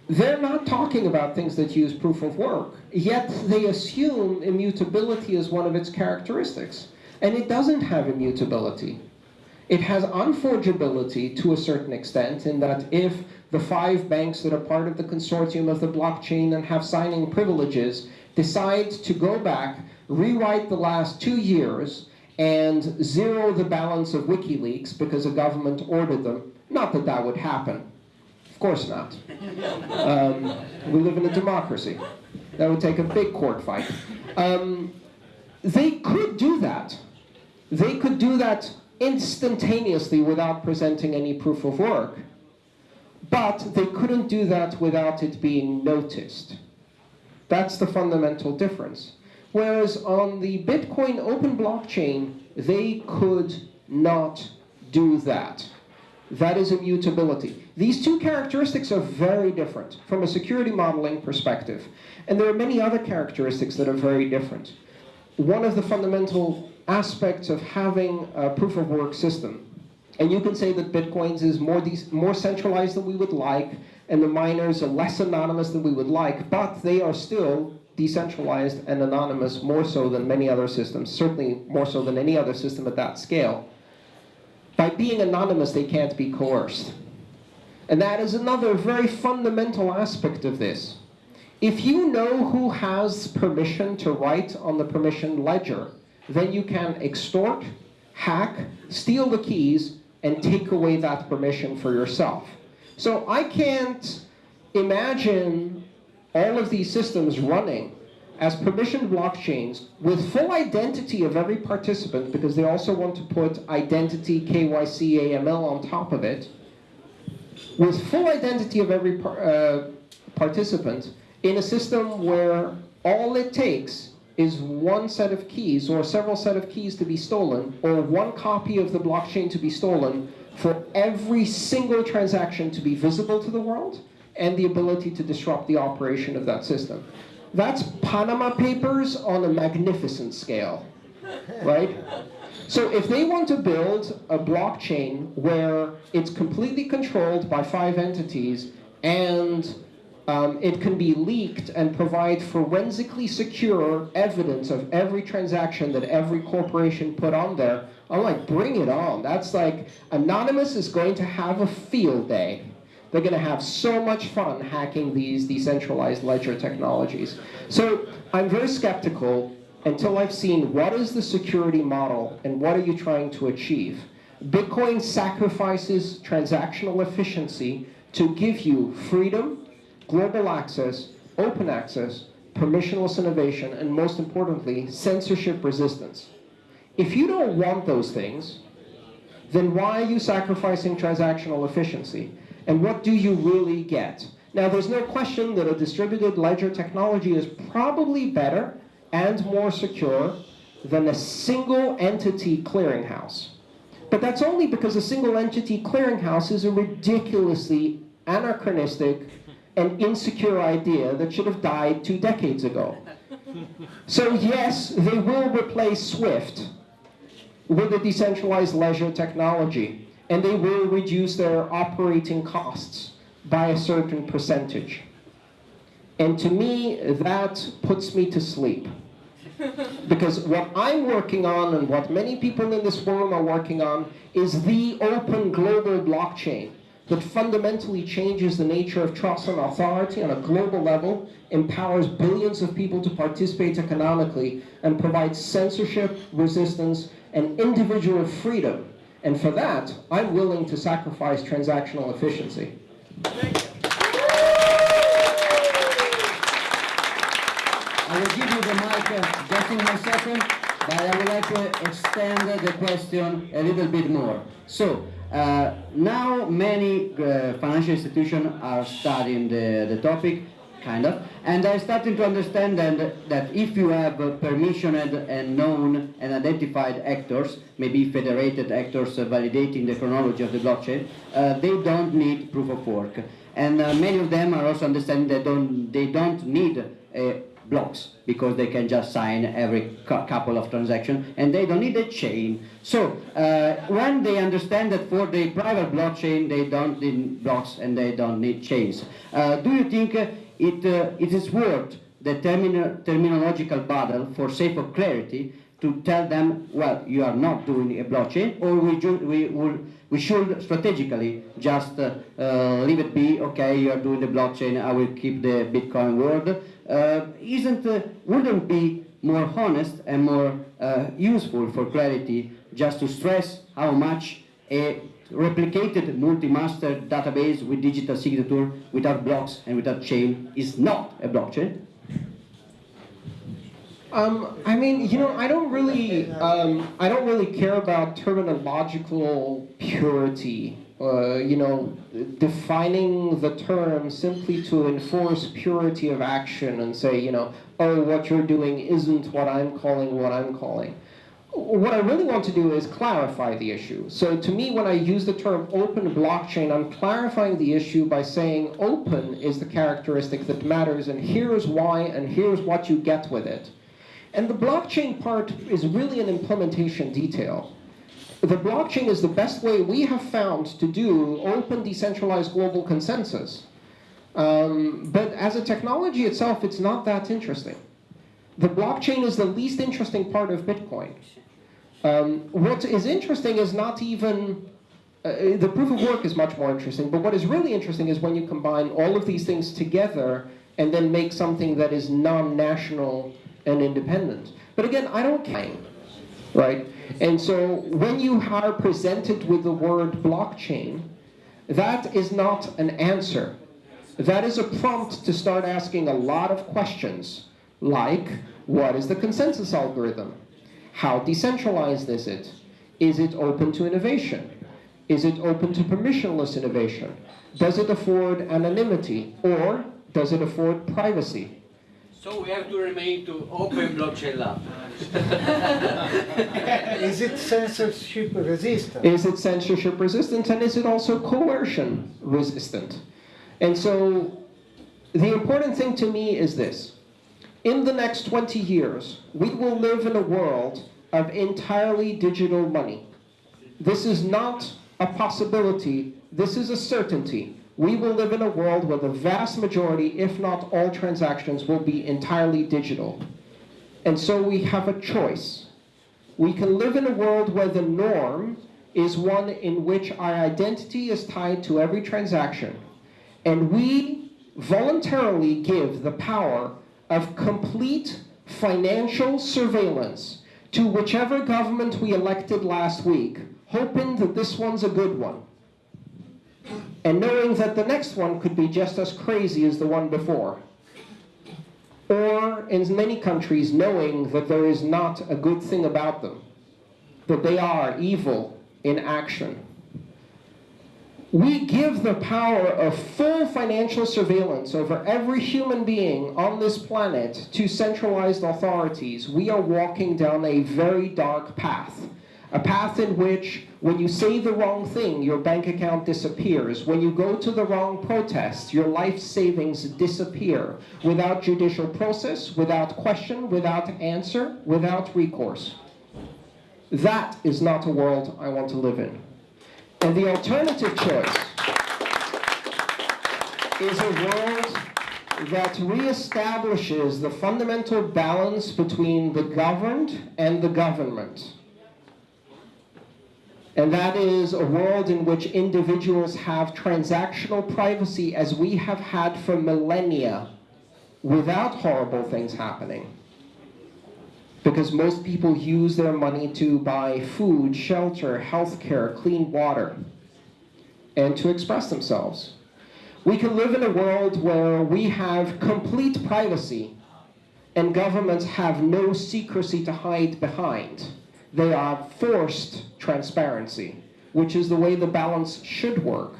they're not talking about things that use proof of work, yet they assume immutability as one of its characteristics. And it doesn't have immutability. It has unforgeability to a certain extent in that if the five banks that are part of the consortium of the blockchain and have signing privileges decide to go back, rewrite the last two years, and zero the balance of WikiLeaks because a government ordered them, not that that would happen. Of course not. Um, we live in a democracy. That would take a big court fight. Um, they could do that. They could do that instantaneously without presenting any proof of work. But they couldn't do that without it being noticed. That's the fundamental difference. Whereas on the Bitcoin open blockchain, they could not do that. That is immutability. These two characteristics are very different from a security modeling perspective. And there are many other characteristics that are very different. One of the fundamental aspects of having a proof of work system, and you can say that Bitcoins is more, more centralized than we would like, and the miners are less anonymous than we would like, but they are still decentralized and anonymous more so than many other systems, certainly more so than any other system at that scale. By being anonymous, they can't be coerced. And that is another very fundamental aspect of this. If you know who has permission to write on the permission ledger, then you can extort, hack, steal the keys, and take away that permission for yourself. So I can't imagine all of these systems running as permissioned blockchains with full identity of every participant because they also want to put identity, KYC, AML on top of it, with full identity of every par uh, participant in a system where all it takes is one set of keys or several set of keys to be stolen or one copy of the blockchain to be stolen for every single transaction to be visible to the world and the ability to disrupt the operation of that system. That's Panama Papers on a magnificent scale, right? So if they want to build a blockchain where it's completely controlled by five entities and um, it can be leaked and provide forensically secure evidence of every transaction that every corporation put on there, I'm like, bring it on. That's like, Anonymous is going to have a field day. They're going to have so much fun hacking these decentralized ledger technologies. So I'm very skeptical until I've seen what is the security model and what are you trying to achieve. Bitcoin sacrifices transactional efficiency to give you freedom, global access, open access, permissionless innovation, and most importantly, censorship resistance. If you don't want those things, then why are you sacrificing transactional efficiency? And what do you really get? Now, there's no question that a distributed ledger technology is probably better and more secure than a single entity clearinghouse. But that's only because a single entity clearinghouse is a ridiculously anachronistic and insecure idea that should have died two decades ago. So yes, they will replace SWIFT with a decentralized ledger technology, and they will reduce their operating costs by a certain percentage. And to me, that puts me to sleep. Because what I'm working on and what many people in this forum are working on is the open global blockchain that fundamentally changes the nature of trust and authority on a global level, empowers billions of people to participate economically, and provides censorship, resistance, and individual freedom. And for that, I'm willing to sacrifice transactional efficiency. I will give you the mic uh, just in one second, but I would like to extend the question a little bit more. So, uh, now many uh, financial institutions are studying the, the topic, kind of, and I'm starting to understand that, that if you have uh, permissioned and known and identified actors, maybe federated actors validating the chronology of the blockchain, uh, they don't need proof of work. And uh, many of them are also understanding that don't, they don't need uh, blocks because they can just sign every cou- couple of transactions and they don't need a chain. So uh, when they understand that for the private blockchain they don't need blocks and they don't need chains, uh, do you think it, uh, it is worth the termino- terminological battle for sake of clarity to tell them, well, you are not doing a blockchain, or we, we, will, we should strategically just uh, uh, leave it be, okay, you are doing the blockchain, I will keep the Bitcoin world. Uh, isn't, uh, wouldn't be more honest and more uh, useful for clarity just to stress how much a replicated multi-master database with digital signature without blocks and without chain is not a blockchain? Um, I mean, you know, I don't really, um, I don't really care about terminological purity. Uh, you know, defining the term simply to enforce purity of action and say, you know, oh, what you're doing isn't what I'm calling what I'm calling. What I really want to do is clarify the issue. So to me, when I use the term open blockchain, I'm clarifying the issue by saying open is the characteristic that matters, and here's why, and here's what you get with it. And the blockchain part is really an implementation detail. The blockchain is the best way we have found to do open, decentralized global consensus. Um, but as a technology itself, it's not that interesting. The blockchain is the least interesting part of Bitcoin. Um, what is interesting is not even uh, the proof of work is much more interesting, but what is really interesting is when you combine all of these things together and then make something that is non-national and independent. But again, I don't care, right? And so when you are presented with the word blockchain, that is not an answer. That is a prompt to start asking a lot of questions, like, what is the consensus algorithm? How decentralized is it? Is it open to innovation? Is it open to permissionless innovation? Does it afford anonymity? Or does it afford privacy? So we have to remain to open blockchain lab. Is it censorship resistant? Is it censorship resistant and is it also coercion resistant? And so the important thing to me is this. In the next 20 years, we will live in a world of entirely digital money. This is not a possibility, this is a certainty. We will live in a world where the vast majority, if not all transactions, will be entirely digital. And so we have a choice. We can live in a world where the norm is one in which our identity is tied to every transaction. And we voluntarily give the power of complete financial surveillance to whichever government we elected last week, hoping that this one's a good one. And knowing that the next one could be just as crazy as the one before. Or, in many countries, knowing that there is not a good thing about them, that they are evil in action. We give the power of full financial surveillance over every human being on this planet to centralized authorities. We are walking down a very dark path. A path in which, when you say the wrong thing, your bank account disappears. When you go to the wrong protest, your life savings disappear without judicial process, without question, without answer, without recourse. That is not a world I want to live in. And the alternative choice is a world that reestablishes the fundamental balance between the governed and the government. And that is a world in which individuals have transactional privacy as we have had for millennia without horrible things happening. Because most people use their money to buy food, shelter, healthcare, clean water, and to express themselves. We can live in a world where we have complete privacy and governments have no secrecy to hide behind. They are forced transparency, which is the way the balance should work.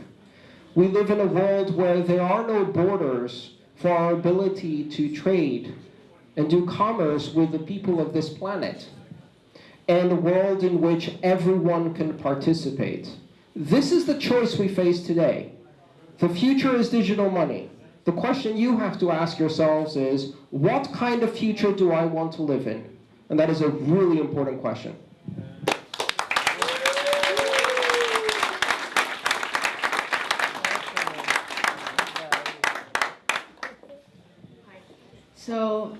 We live in a world where there are no borders for our ability to trade and do commerce with the people of this planet, and a world in which everyone can participate. This is the choice we face today. The future is digital money. The question you have to ask yourselves is, what kind of future do I want to live in? And that is a really important question.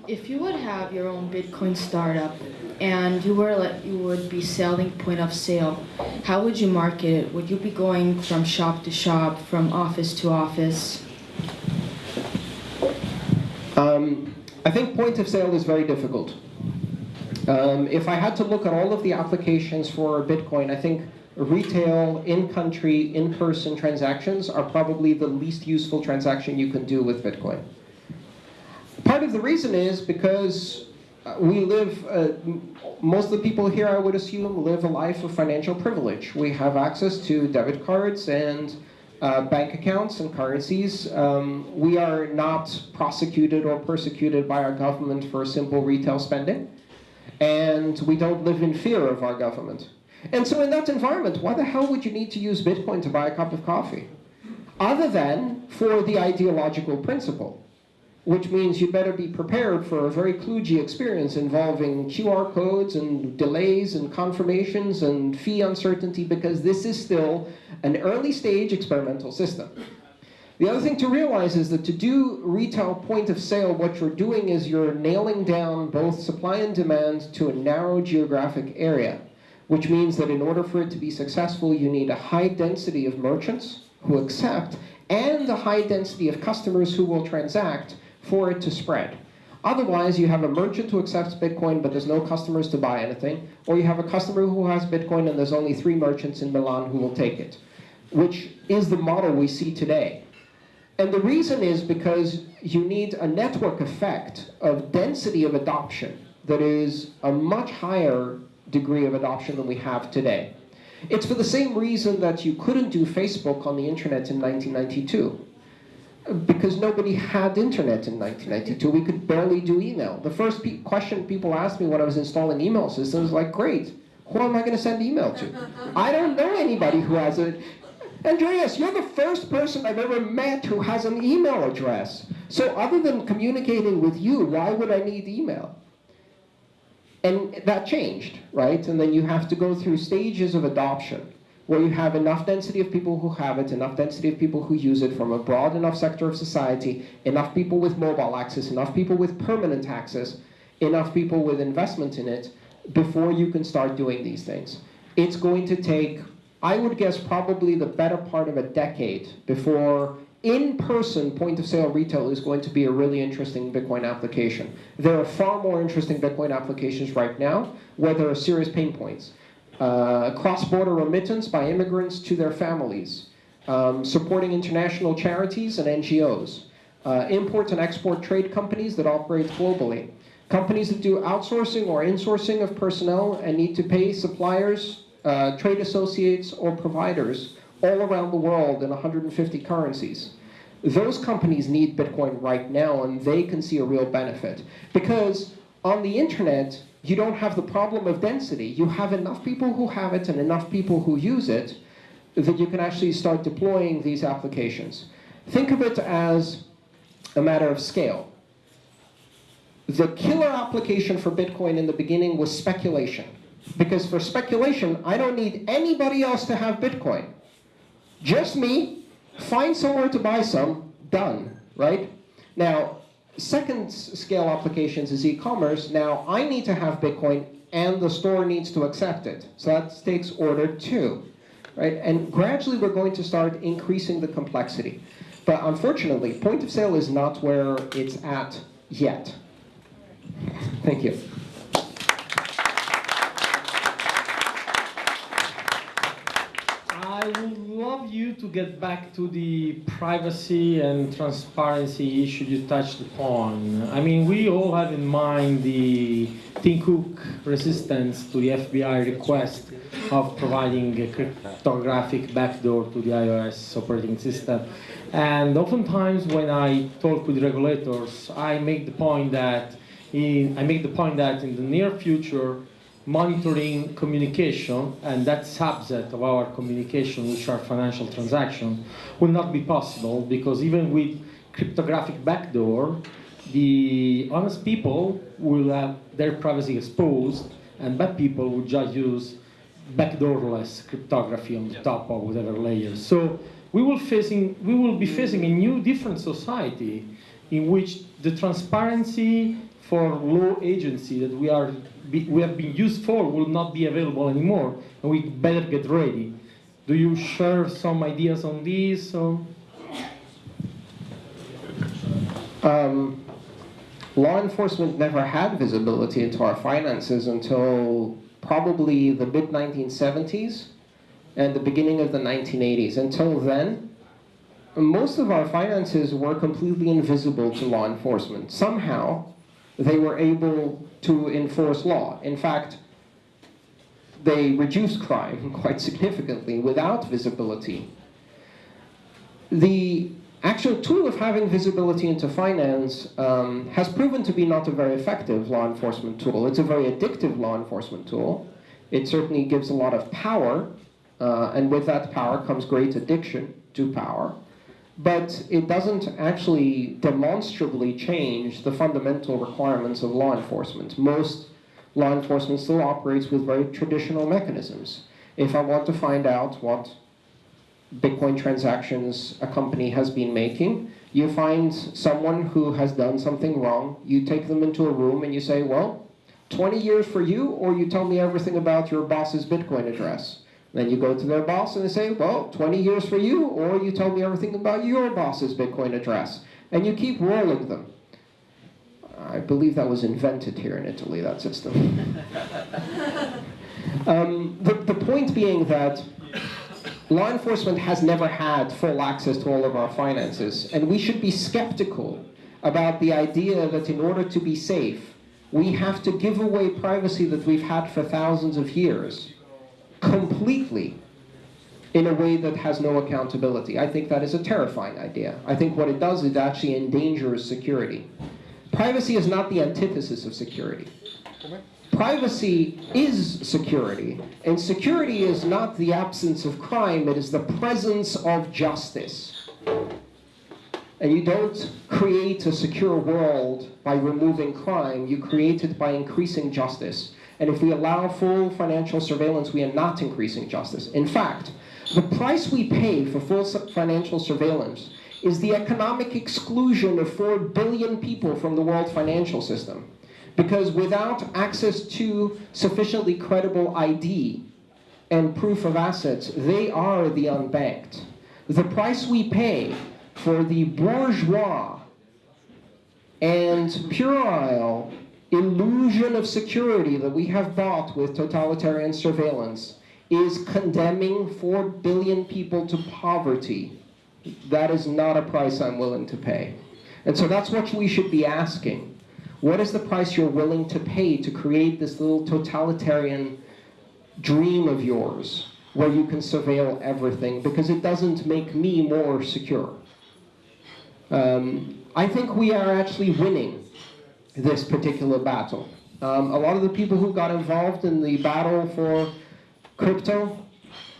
If you would have your own Bitcoin startup and you were like you would be selling point of sale, how would you market it? Would you be going from shop to shop, from office to office? Um, I think point of sale is very difficult. Um, if I had to look at all of the applications for Bitcoin, I think retail, in-country, in-person transactions are probably the least useful transaction you can do with Bitcoin. Part of the reason is because uh, we live, uh, most of the people here, I would assume, live a life of financial privilege. We have access to debit cards and uh, bank accounts and currencies. Um, we are not prosecuted or persecuted by our government for simple retail spending. And we don't live in fear of our government. And so in that environment, why the hell would you need to use Bitcoin to buy a cup of coffee? Other than for the ideological principle which means you better be prepared for a very kludgy experience involving QR codes and delays and confirmations and fee uncertainty because this is still an early stage experimental system. The other thing to realize is that to do retail point of sale, what you're doing is you're nailing down both supply and demand to a narrow geographic area, which means that in order for it to be successful, you need a high density of merchants who accept and a high density of customers who will transact for it to spread. Otherwise, you have a merchant who accepts Bitcoin, but there's no customers to buy anything, or you have a customer who has Bitcoin and there's only three merchants in Milan who will take it, which is the model we see today. And the reason is because you need a network effect of density of adoption that is a much higher degree of adoption than we have today. It's for the same reason that you couldn't do Facebook on the internet in 1992 because nobody had internet in 1992. We could barely do email. The first pe question people asked me when I was installing email systems was like, great, who am I going to send email to? I don't know anybody who has a... Andreas, you're the first person I've ever met who has an email address. So other than communicating with you, why would I need email? And that changed, right? And then you have to go through stages of adoption where you have enough density of people who have it, enough density of people who use it from a broad enough sector of society, enough people with mobile access, enough people with permanent access, enough people with investment in it, before you can start doing these things. It's going to take, I would guess, probably the better part of a decade before in-person point-of-sale retail is going to be a really interesting Bitcoin application. There are far more interesting Bitcoin applications right now where there are serious pain points uh, cross-border remittance by immigrants to their families, um, supporting international charities and NGOs, uh, import and export trade companies that operate globally, companies that do outsourcing or insourcing of personnel and need to pay suppliers, uh, trade associates, or providers all around the world in 150 currencies. Those companies need Bitcoin right now and they can see a real benefit. Because on the internet, you don't have the problem of density. You have enough people who have it and enough people who use it that you can actually start deploying these applications. Think of it as a matter of scale. The killer application for Bitcoin in the beginning was speculation. Because for speculation, I don't need anybody else to have Bitcoin. Just me, find somewhere to buy some, done, right? Now, second scale applications is e-commerce. Now I need to have Bitcoin and the store needs to accept it. So that takes order two, right? And gradually we're going to start increasing the complexity. But unfortunately, point of sale is not where it's at yet. Thank you. I would love you to get back to the privacy and transparency issue you touched upon. I mean, we all have in mind the Tim Cook resistance to the FBI request of providing a cryptographic backdoor to the iOS operating system. And oftentimes when I talk with regulators, I make the point that in, I make the point that in the near future, monitoring communication and that subset of our communication, which are financial transactions, will not be possible because even with cryptographic backdoor, the honest people will have their privacy exposed and bad people will just use backdoorless cryptography on the top of whatever layer. So we will facing we will be facing a new different society in which the transparency for law agency that we are we have been used for will not be available anymore and we better get ready. Do you share some ideas on this? Or? Um, law enforcement never had visibility into our finances until probably the mid 1970s and the beginning of the 1980s. Until then, most of our finances were completely invisible to law enforcement. Somehow, they were able to enforce law. In fact, they reduced crime quite significantly without visibility. The actual tool of having visibility into finance um, has proven to be not a very effective law enforcement tool. It's a very addictive law enforcement tool. It certainly gives a lot of power, uh, and with that power comes great addiction to power. But it doesn't actually demonstrably change the fundamental requirements of law enforcement. Most law enforcement still operates with very traditional mechanisms. If I want to find out what Bitcoin transactions a company has been making. You find someone who has done something wrong, you take them into a room and you say, well, 20 years for you, or you tell me everything about your boss's Bitcoin address. Then you go to their boss and they say, well, 20 years for you, or you tell me everything about your boss's Bitcoin address. And you keep rolling them. I believe that was invented here in Italy, that system. um, the, the point being that law enforcement has never had full access to all of our finances, and we should be skeptical about the idea that in order to be safe, we have to give away privacy that we've had for thousands of years completely in a way that has no accountability. I think that is a terrifying idea. I think what it does is it actually endangers security. Privacy is not the antithesis of security. Privacy is security, and security is not the absence of crime, it is the presence of justice. And you don't create a secure world by removing crime, you create it by increasing justice. And if we allow full financial surveillance, we are not increasing justice. In fact, the price we pay for full financial surveillance is the economic exclusion of 4 billion people from the world financial system. Because without access to sufficiently credible ID and proof of assets, they are the unbanked. The price we pay for the bourgeois and puerile illusion of security that we have bought with totalitarian surveillance is condemning 4 billion people to poverty. That is not a price I'm willing to pay. And so that's what we should be asking. What is the price you're willing to pay to create this little totalitarian dream of yours where you can surveil everything? Because it doesn't make me more secure. Um, I think we are actually winning this particular battle. Um, a lot of the people who got involved in the battle for crypto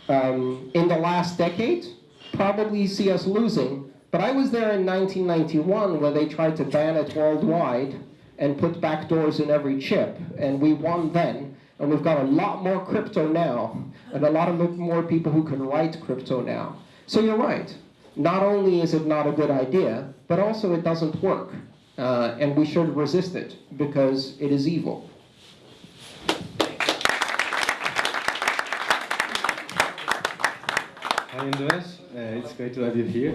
um, in the last decade probably see us losing. But I was there in 1991 where they tried to ban it worldwide and put backdoors in every chip, and we won then. And we've got a lot more crypto now, and a lot of more people who can write crypto now. So you're right. Not only is it not a good idea, but also it doesn't work. Uh, and we should resist it because it is evil. Hi Andreas, uh, it's great to have you here.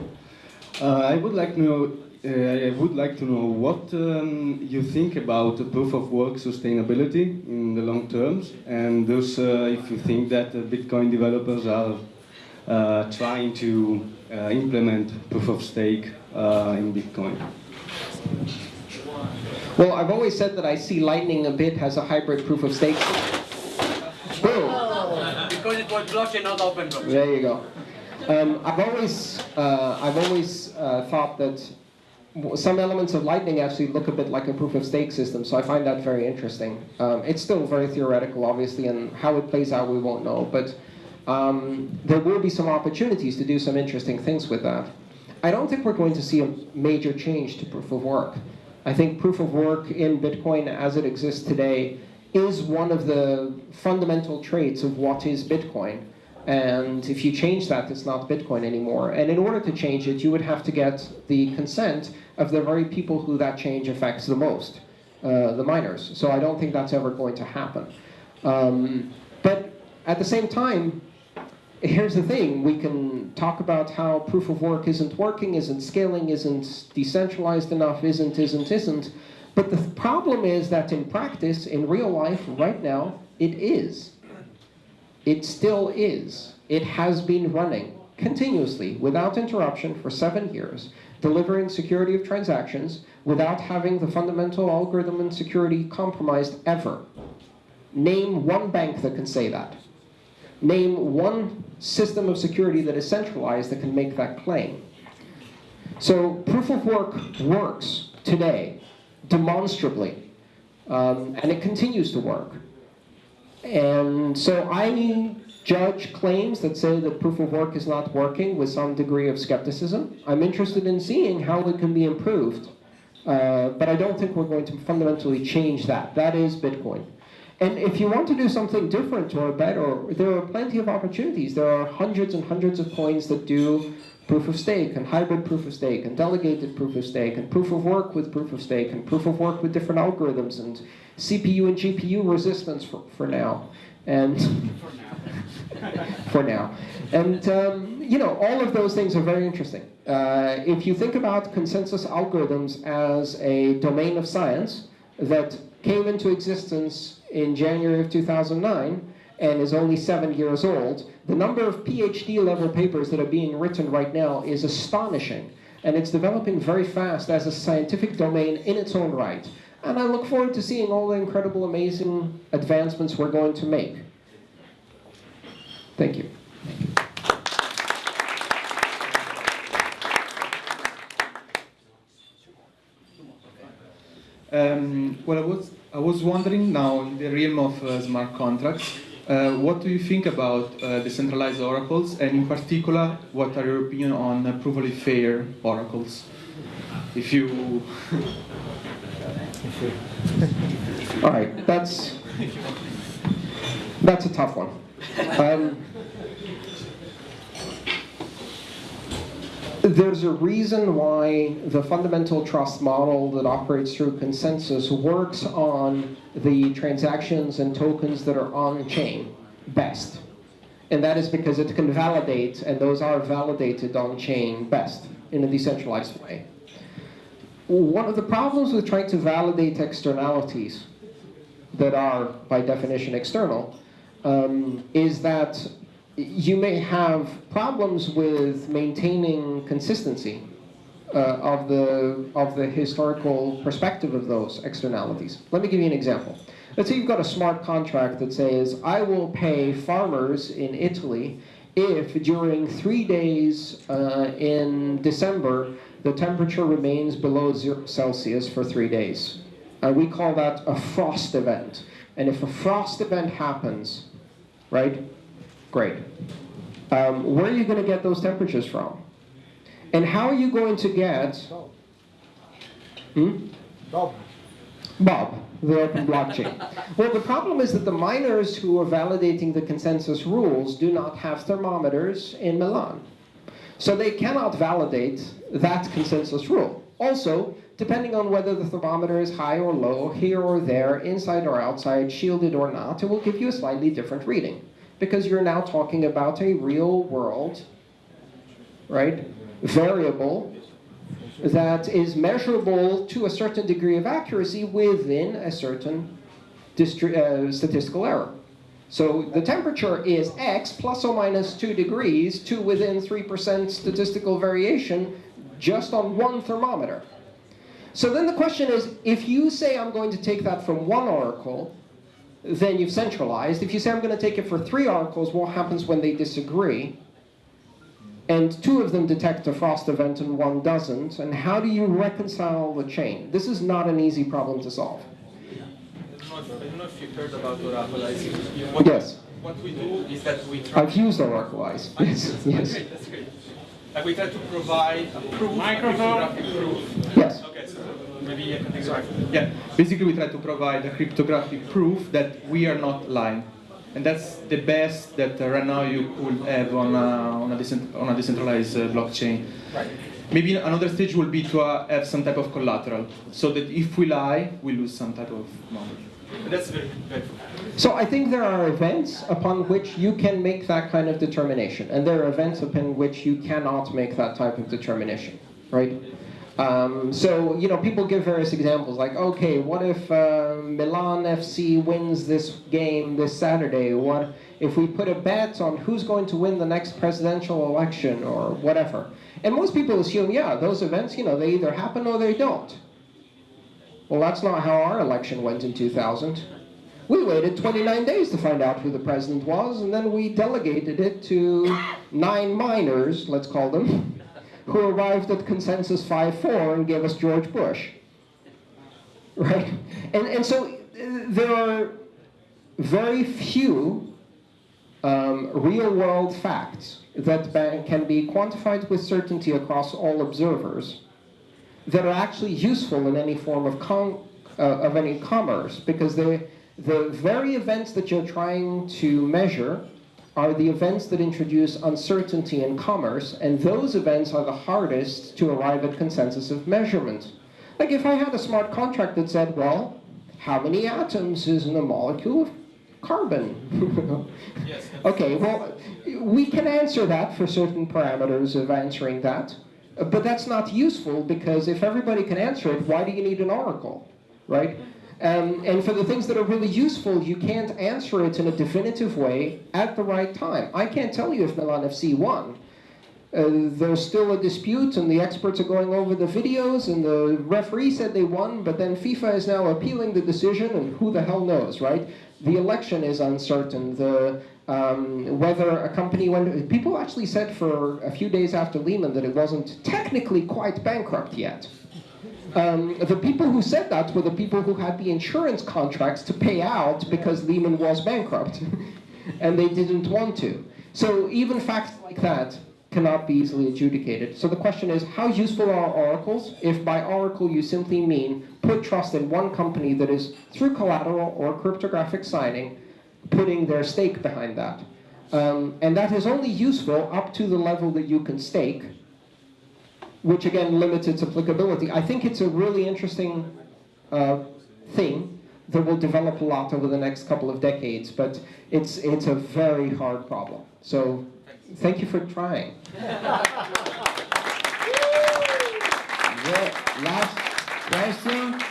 Uh, I would like to know. Uh, I would like to know what um, you think about proof of work sustainability in the long terms, and thus uh, if you think that Bitcoin developers are uh, trying to implement proof of stake in Bitcoin. Well, I've always said that I see Lightning a bit as a hybrid proof of stake. Boom. Because it was blockchain, not open blockchain. There you go. Um, I've always, uh, I've always uh, thought that some elements of Lightning actually look a bit like a proof of stake system, so I find that very interesting. Um, it's still very theoretical, obviously, and how it plays out we won't know, but um, there will be some opportunities to do some interesting things with that. I don't think we're going to see a major change to proof of work. I think proof of work in Bitcoin as it exists today is one of the fundamental traits of what is Bitcoin. And if you change that, it's not Bitcoin anymore. And in order to change it, you would have to get the consent of the very people who that change affects the most, uh, the miners. So I don't think that's ever going to happen. Um, but at the same time, here's the thing we can talk about how proof of work isn't working isn't scaling isn't decentralized enough isn't isn't isn't. But the problem is that in practice in real life right now it is. It still is. It has been running continuously without interruption for seven years delivering security of transactions without having the fundamental algorithm and security compromised ever. Name one bank that can say that Name one system of security that is centralized that can make that claim. So proof of work works today, demonstrably, um, and it continues to work. And so I judge claims that say that proof of work is not working with some degree of skepticism. I'm interested in seeing how it can be improved, uh, but I don't think we're going to fundamentally change that. That is Bitcoin. And if you want to do something different or better, there are plenty of opportunities. There are hundreds and hundreds of coins that do proof of stake and hybrid proof of stake and delegated proof of stake and proof of work with proof of stake and proof of work with different algorithms and CPU and GPU resistance for, for now. And for now. And um, you know, all of those things are very interesting. Uh, if you think about consensus algorithms as a domain of science that came into existence in January of 2009 and is only seven years old, the number of PhD level papers that are being written right now is astonishing. And it's developing very fast as a scientific domain in its own right. And I look forward to seeing all the incredible, amazing advancements we're going to make. Thank you. Um, well, I was I was wondering now in the realm of uh, smart contracts, uh, what do you think about uh, decentralized oracles, and in particular, what are your opinion on uh, provably fair oracles? If you, All right, that's that's a tough one. Um, there's a reason why the fundamental trust model that operates through consensus works on the transactions and tokens that are on chain best. And that is because it can validate, and those are validated on chain best in a decentralized way. One of the problems with trying to validate externalities that are, by definition, external, um, is that you may have problems with maintaining consistency uh, of the of the historical perspective of those externalities. Let me give you an example. Let's say you've got a smart contract that says, I will pay farmers in Italy if during three days uh, in December the temperature remains below zero Celsius for three days. Uh, we call that a frost event. And if a frost event happens, right, great. Um, where are you going to get those temperatures from? And how are you going to get... Hmm? Bob. Bob, the open blockchain. Well, the problem is that the miners who are validating the consensus rules do not have thermometers in Milan. So they cannot validate that consensus rule. Also, depending on whether the thermometer is high or low, here or there, inside or outside, shielded or not, it will give you a slightly different reading. Because you're now talking about a real world, right, variable that is measurable to a certain degree of accuracy within a certain uh, statistical error. So the temperature is x plus or minus 2 degrees to within 3% statistical variation just on one thermometer. So then the question is, if you say I'm going to take that from one oracle, then you've centralized. If you say I'm going to take it for three oracles, what happens when they disagree? And two of them detect a frost event and one doesn't. And how do you reconcile the chain? This is not an easy problem to solve. I don't know if you heard about Oraclize. What, Yes. What we do is that we try. I've used Oraclize. Yes. That's yes. great. That's great. Like we try to provide a proof, Microphone. a proof. Yes. Okay, so maybe I can take. Yeah, basically we try to provide a cryptographic proof that we are not lying. And that's the best that uh, right now you could have on a, on a, decent, on a decentralized uh, blockchain. Right. Maybe another stage will be to uh, have some type of collateral, so that if we lie, we lose some type of money. That's very helpful. So I think there are events upon which you can make that kind of determination, and there are events upon which you cannot make that type of determination, right? Um, so you know, people give various examples, like, okay, what if uh, Milan FC wins this game this Saturday? What if we put a bet on who's going to win the next presidential election or whatever? And most people assume, yeah, those events, you know, they either happen or they don't. Well, that's not how our election went in 2000. We waited 29 days to find out who the president was, and then we delegated it to nine miners, let's call them, who arrived at consensus 5-4 and gave us George Bush. Right? And, and so there are very few um, real-world facts that can be quantified with certainty across all observers that are actually useful in any form of, uh, of any commerce because the, the very events that you're trying to measure are the events that introduce uncertainty in commerce, and those events are the hardest to arrive at consensus of measurement. Like if I had a smart contract that said, well, how many atoms is in a molecule of carbon? Yes. Okay, well, we can answer that for certain parameters of answering that, but that's not useful because if everybody can answer it, why do you need an oracle, right? Um, and for the things that are really useful, you can't answer it in a definitive way at the right time. I can't tell you if Milan FC won. Uh, there's still a dispute, and the experts are going over the videos, and the referee said they won, but then FIFA is now appealing the decision, and who the hell knows, right? The election is uncertain. The um, whether a company went. People actually said for a few days after Lehman that it wasn't technically quite bankrupt yet. Um, the people who said that were the people who had the insurance contracts to pay out because Lehman was bankrupt, and they didn't want to. So even facts like that cannot be easily adjudicated. So the question is, how useful are oracles? If by oracle you simply mean put trust in one company that is, through collateral or cryptographic signing, putting their stake behind that. Um, and that is only useful up to the level that you can stake, which again limits its applicability. I think it's a really interesting uh, thing that will develop a lot over the next couple of decades, but it's, it's a very hard problem. So thank you for trying. The last question.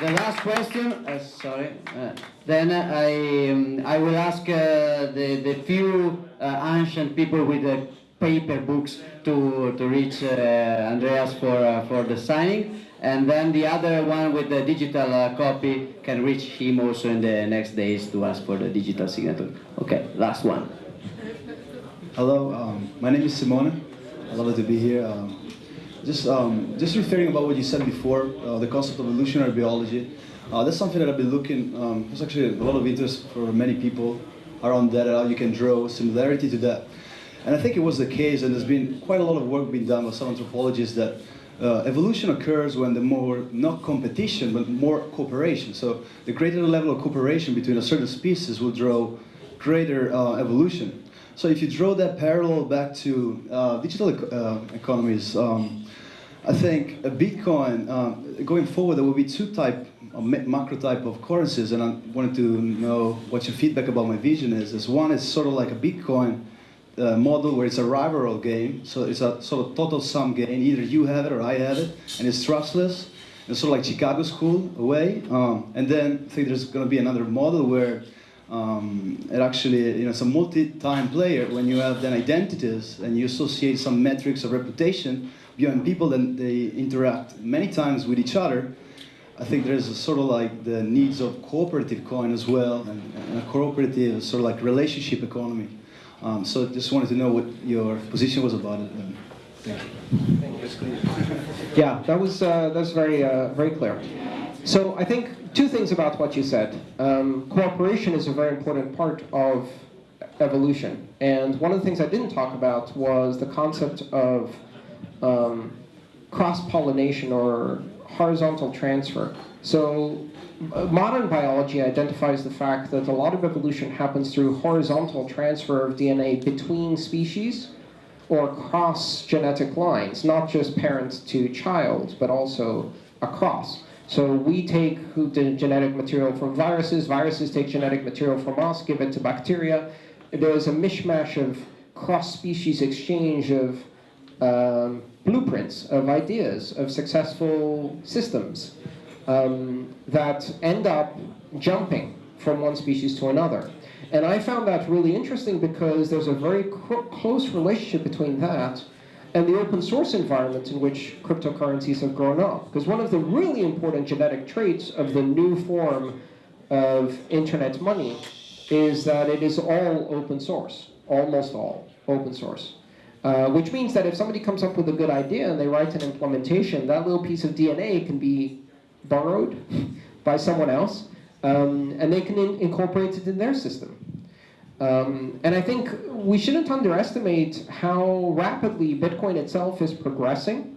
The last question. Uh, sorry. Uh, then I um, I will ask uh, the the few uh, ancient people with the paper books to to reach uh, Andreas for uh, for the signing, and then the other one with the digital uh, copy can reach him also in the next days to ask for the digital signature. Okay, last one. Hello, um, my name is Simone. I love to be here. Um, just, um, just referring about what you said before, uh, the concept of evolutionary biology. Uh, that's something that I've been looking. Um, there's actually a lot of interest for many people around that. How you can draw similarity to that, and I think it was the case. And there's been quite a lot of work being done by some anthropologists that uh, evolution occurs when the more not competition but more cooperation. So the greater the level of cooperation between a certain species will draw greater uh, evolution. So if you draw that parallel back to uh, digital uh, economies, um, I think a Bitcoin, um, going forward, there will be two type, ma- macro type of currencies, and I wanted to know what your feedback about my vision is. Is one is sort of like a Bitcoin uh, model where it's a rival game, so it's a sort of total sum game. Either you have it or I have it, and it's trustless. It's sort of like Chicago School away. Um, and then I think there's going to be another model where um, it actually, you know, it's a multi-time player when you have then identities and you associate some metrics of reputation beyond people then they interact many times with each other. I think there's a sort of like the needs of cooperative coin as well and, and a cooperative sort of like relationship economy. Um, so just wanted to know what your position was about it. And thank you. Yeah, that was uh, that was very uh, very clear. So I think two things about what you said. Um, cooperation is a very important part of evolution, and one of the things I didn't talk about was the concept of um, cross-pollination or horizontal transfer. So uh, modern biology identifies the fact that a lot of evolution happens through horizontal transfer of DNA between species or across genetic lines, not just parent to child, but also across. So we take genetic material from viruses, viruses take genetic material from us, give it to bacteria. There's a mishmash of cross-species exchange of um, blueprints, of ideas, of successful systems um, that end up jumping from one species to another. And I found that really interesting because there's a very close relationship between that and the open source environment in which cryptocurrencies have grown up. Because one of the really important genetic traits of the new form of internet money is that it is all open source, almost all open source. Uh, which means that if somebody comes up with a good idea and they write an implementation, that little piece of DNA can be borrowed by someone else, um, and they can in incorporate it in their system. Um, and I think we shouldn't underestimate how rapidly Bitcoin itself is progressing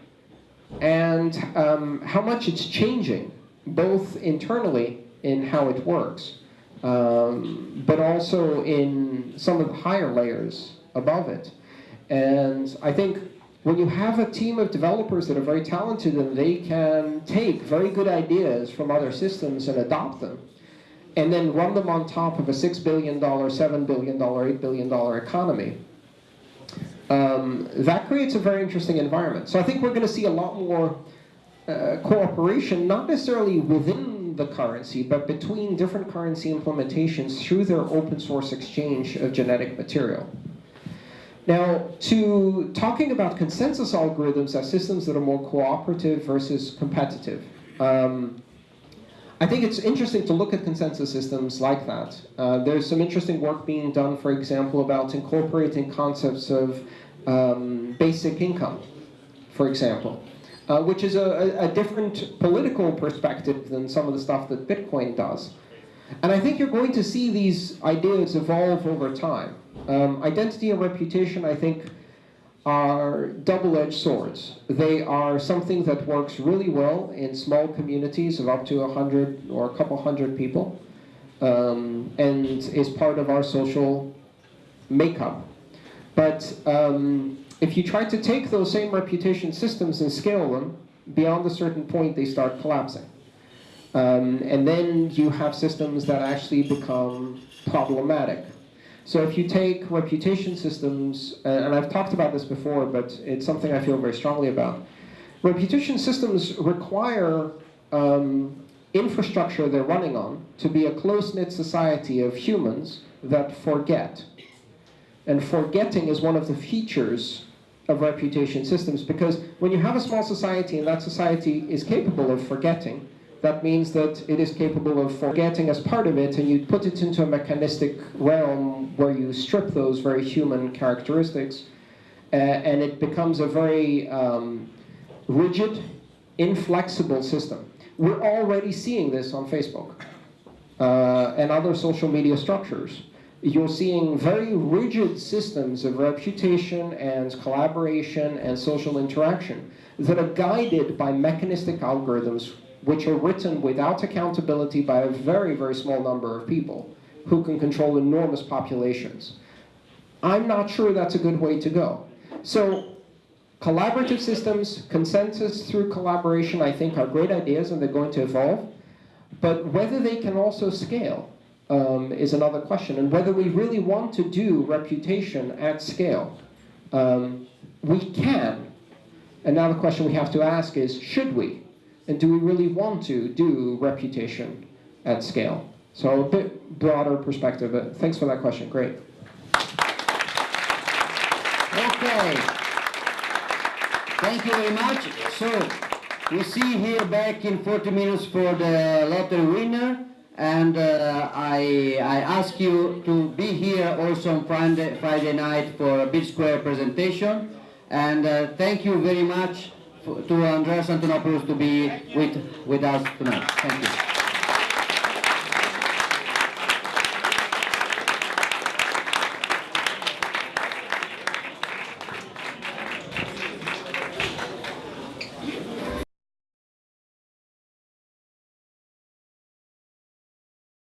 and um, how much it's changing, both internally in how it works, um, but also in some of the higher layers above it. And I think when you have a team of developers that are very talented and they can take very good ideas from other systems and adopt them, and then run them on top of a $6 billion, $7 billion, $8 billion economy, um, that creates a very interesting environment. So I think we're going to see a lot more uh, cooperation, not necessarily within the currency, but between different currency implementations through their open source exchange of genetic material. Now, to talking about consensus algorithms as systems that are more cooperative versus competitive. Um, I think it's interesting to look at consensus systems like that. Uh, there's some interesting work being done, for example, about incorporating concepts of um, basic income, for example, uh, which is a, a, different political perspective than some of the stuff that Bitcoin does. And I think you're going to see these ideas evolve over time. Um, identity and reputation, I think, are double-edged swords. They are something that works really well in small communities of up to a hundred or a couple hundred people, um, and is part of our social makeup. But um, if you try to take those same reputation systems and scale them, beyond a certain point they start collapsing. Um, and then you have systems that actually become problematic. So if you take reputation systems, uh, and I've talked about this before, but it's something I feel very strongly about. Reputation systems require um, infrastructure they're running on to be a close-knit society of humans that forget. And forgetting is one of the features of reputation systems because when you have a small society and that society is capable of forgetting, that means that it is capable of forgetting as part of it and you put it into a mechanistic realm where you strip those very human characteristics uh, and it becomes a very um, rigid, inflexible system. We're already seeing this on Facebook uh, and other social media structures. You're seeing very rigid systems of reputation and collaboration and social interaction that are guided by mechanistic algorithms which are written without accountability by a very, very small number of people who can control enormous populations. I'm not sure that's a good way to go. So Collaborative systems, consensus through collaboration, I think are great ideas and they're going to evolve. But whether they can also scale um, is another question. And whether we really want to do reputation at scale. Um, we can. And now the question we have to ask is, should we? And do we really want to do reputation at scale? So a bit broader perspective. But thanks for that question. Great. Okay. Thank you very much. So, we see here back in 40 minutes for the lottery winner. And uh, I, I ask you to be here also on Friday, Friday night for a Bitsquare presentation. And uh, thank you very much to Andreas Antonopoulos to be with, with us tonight. Thank you.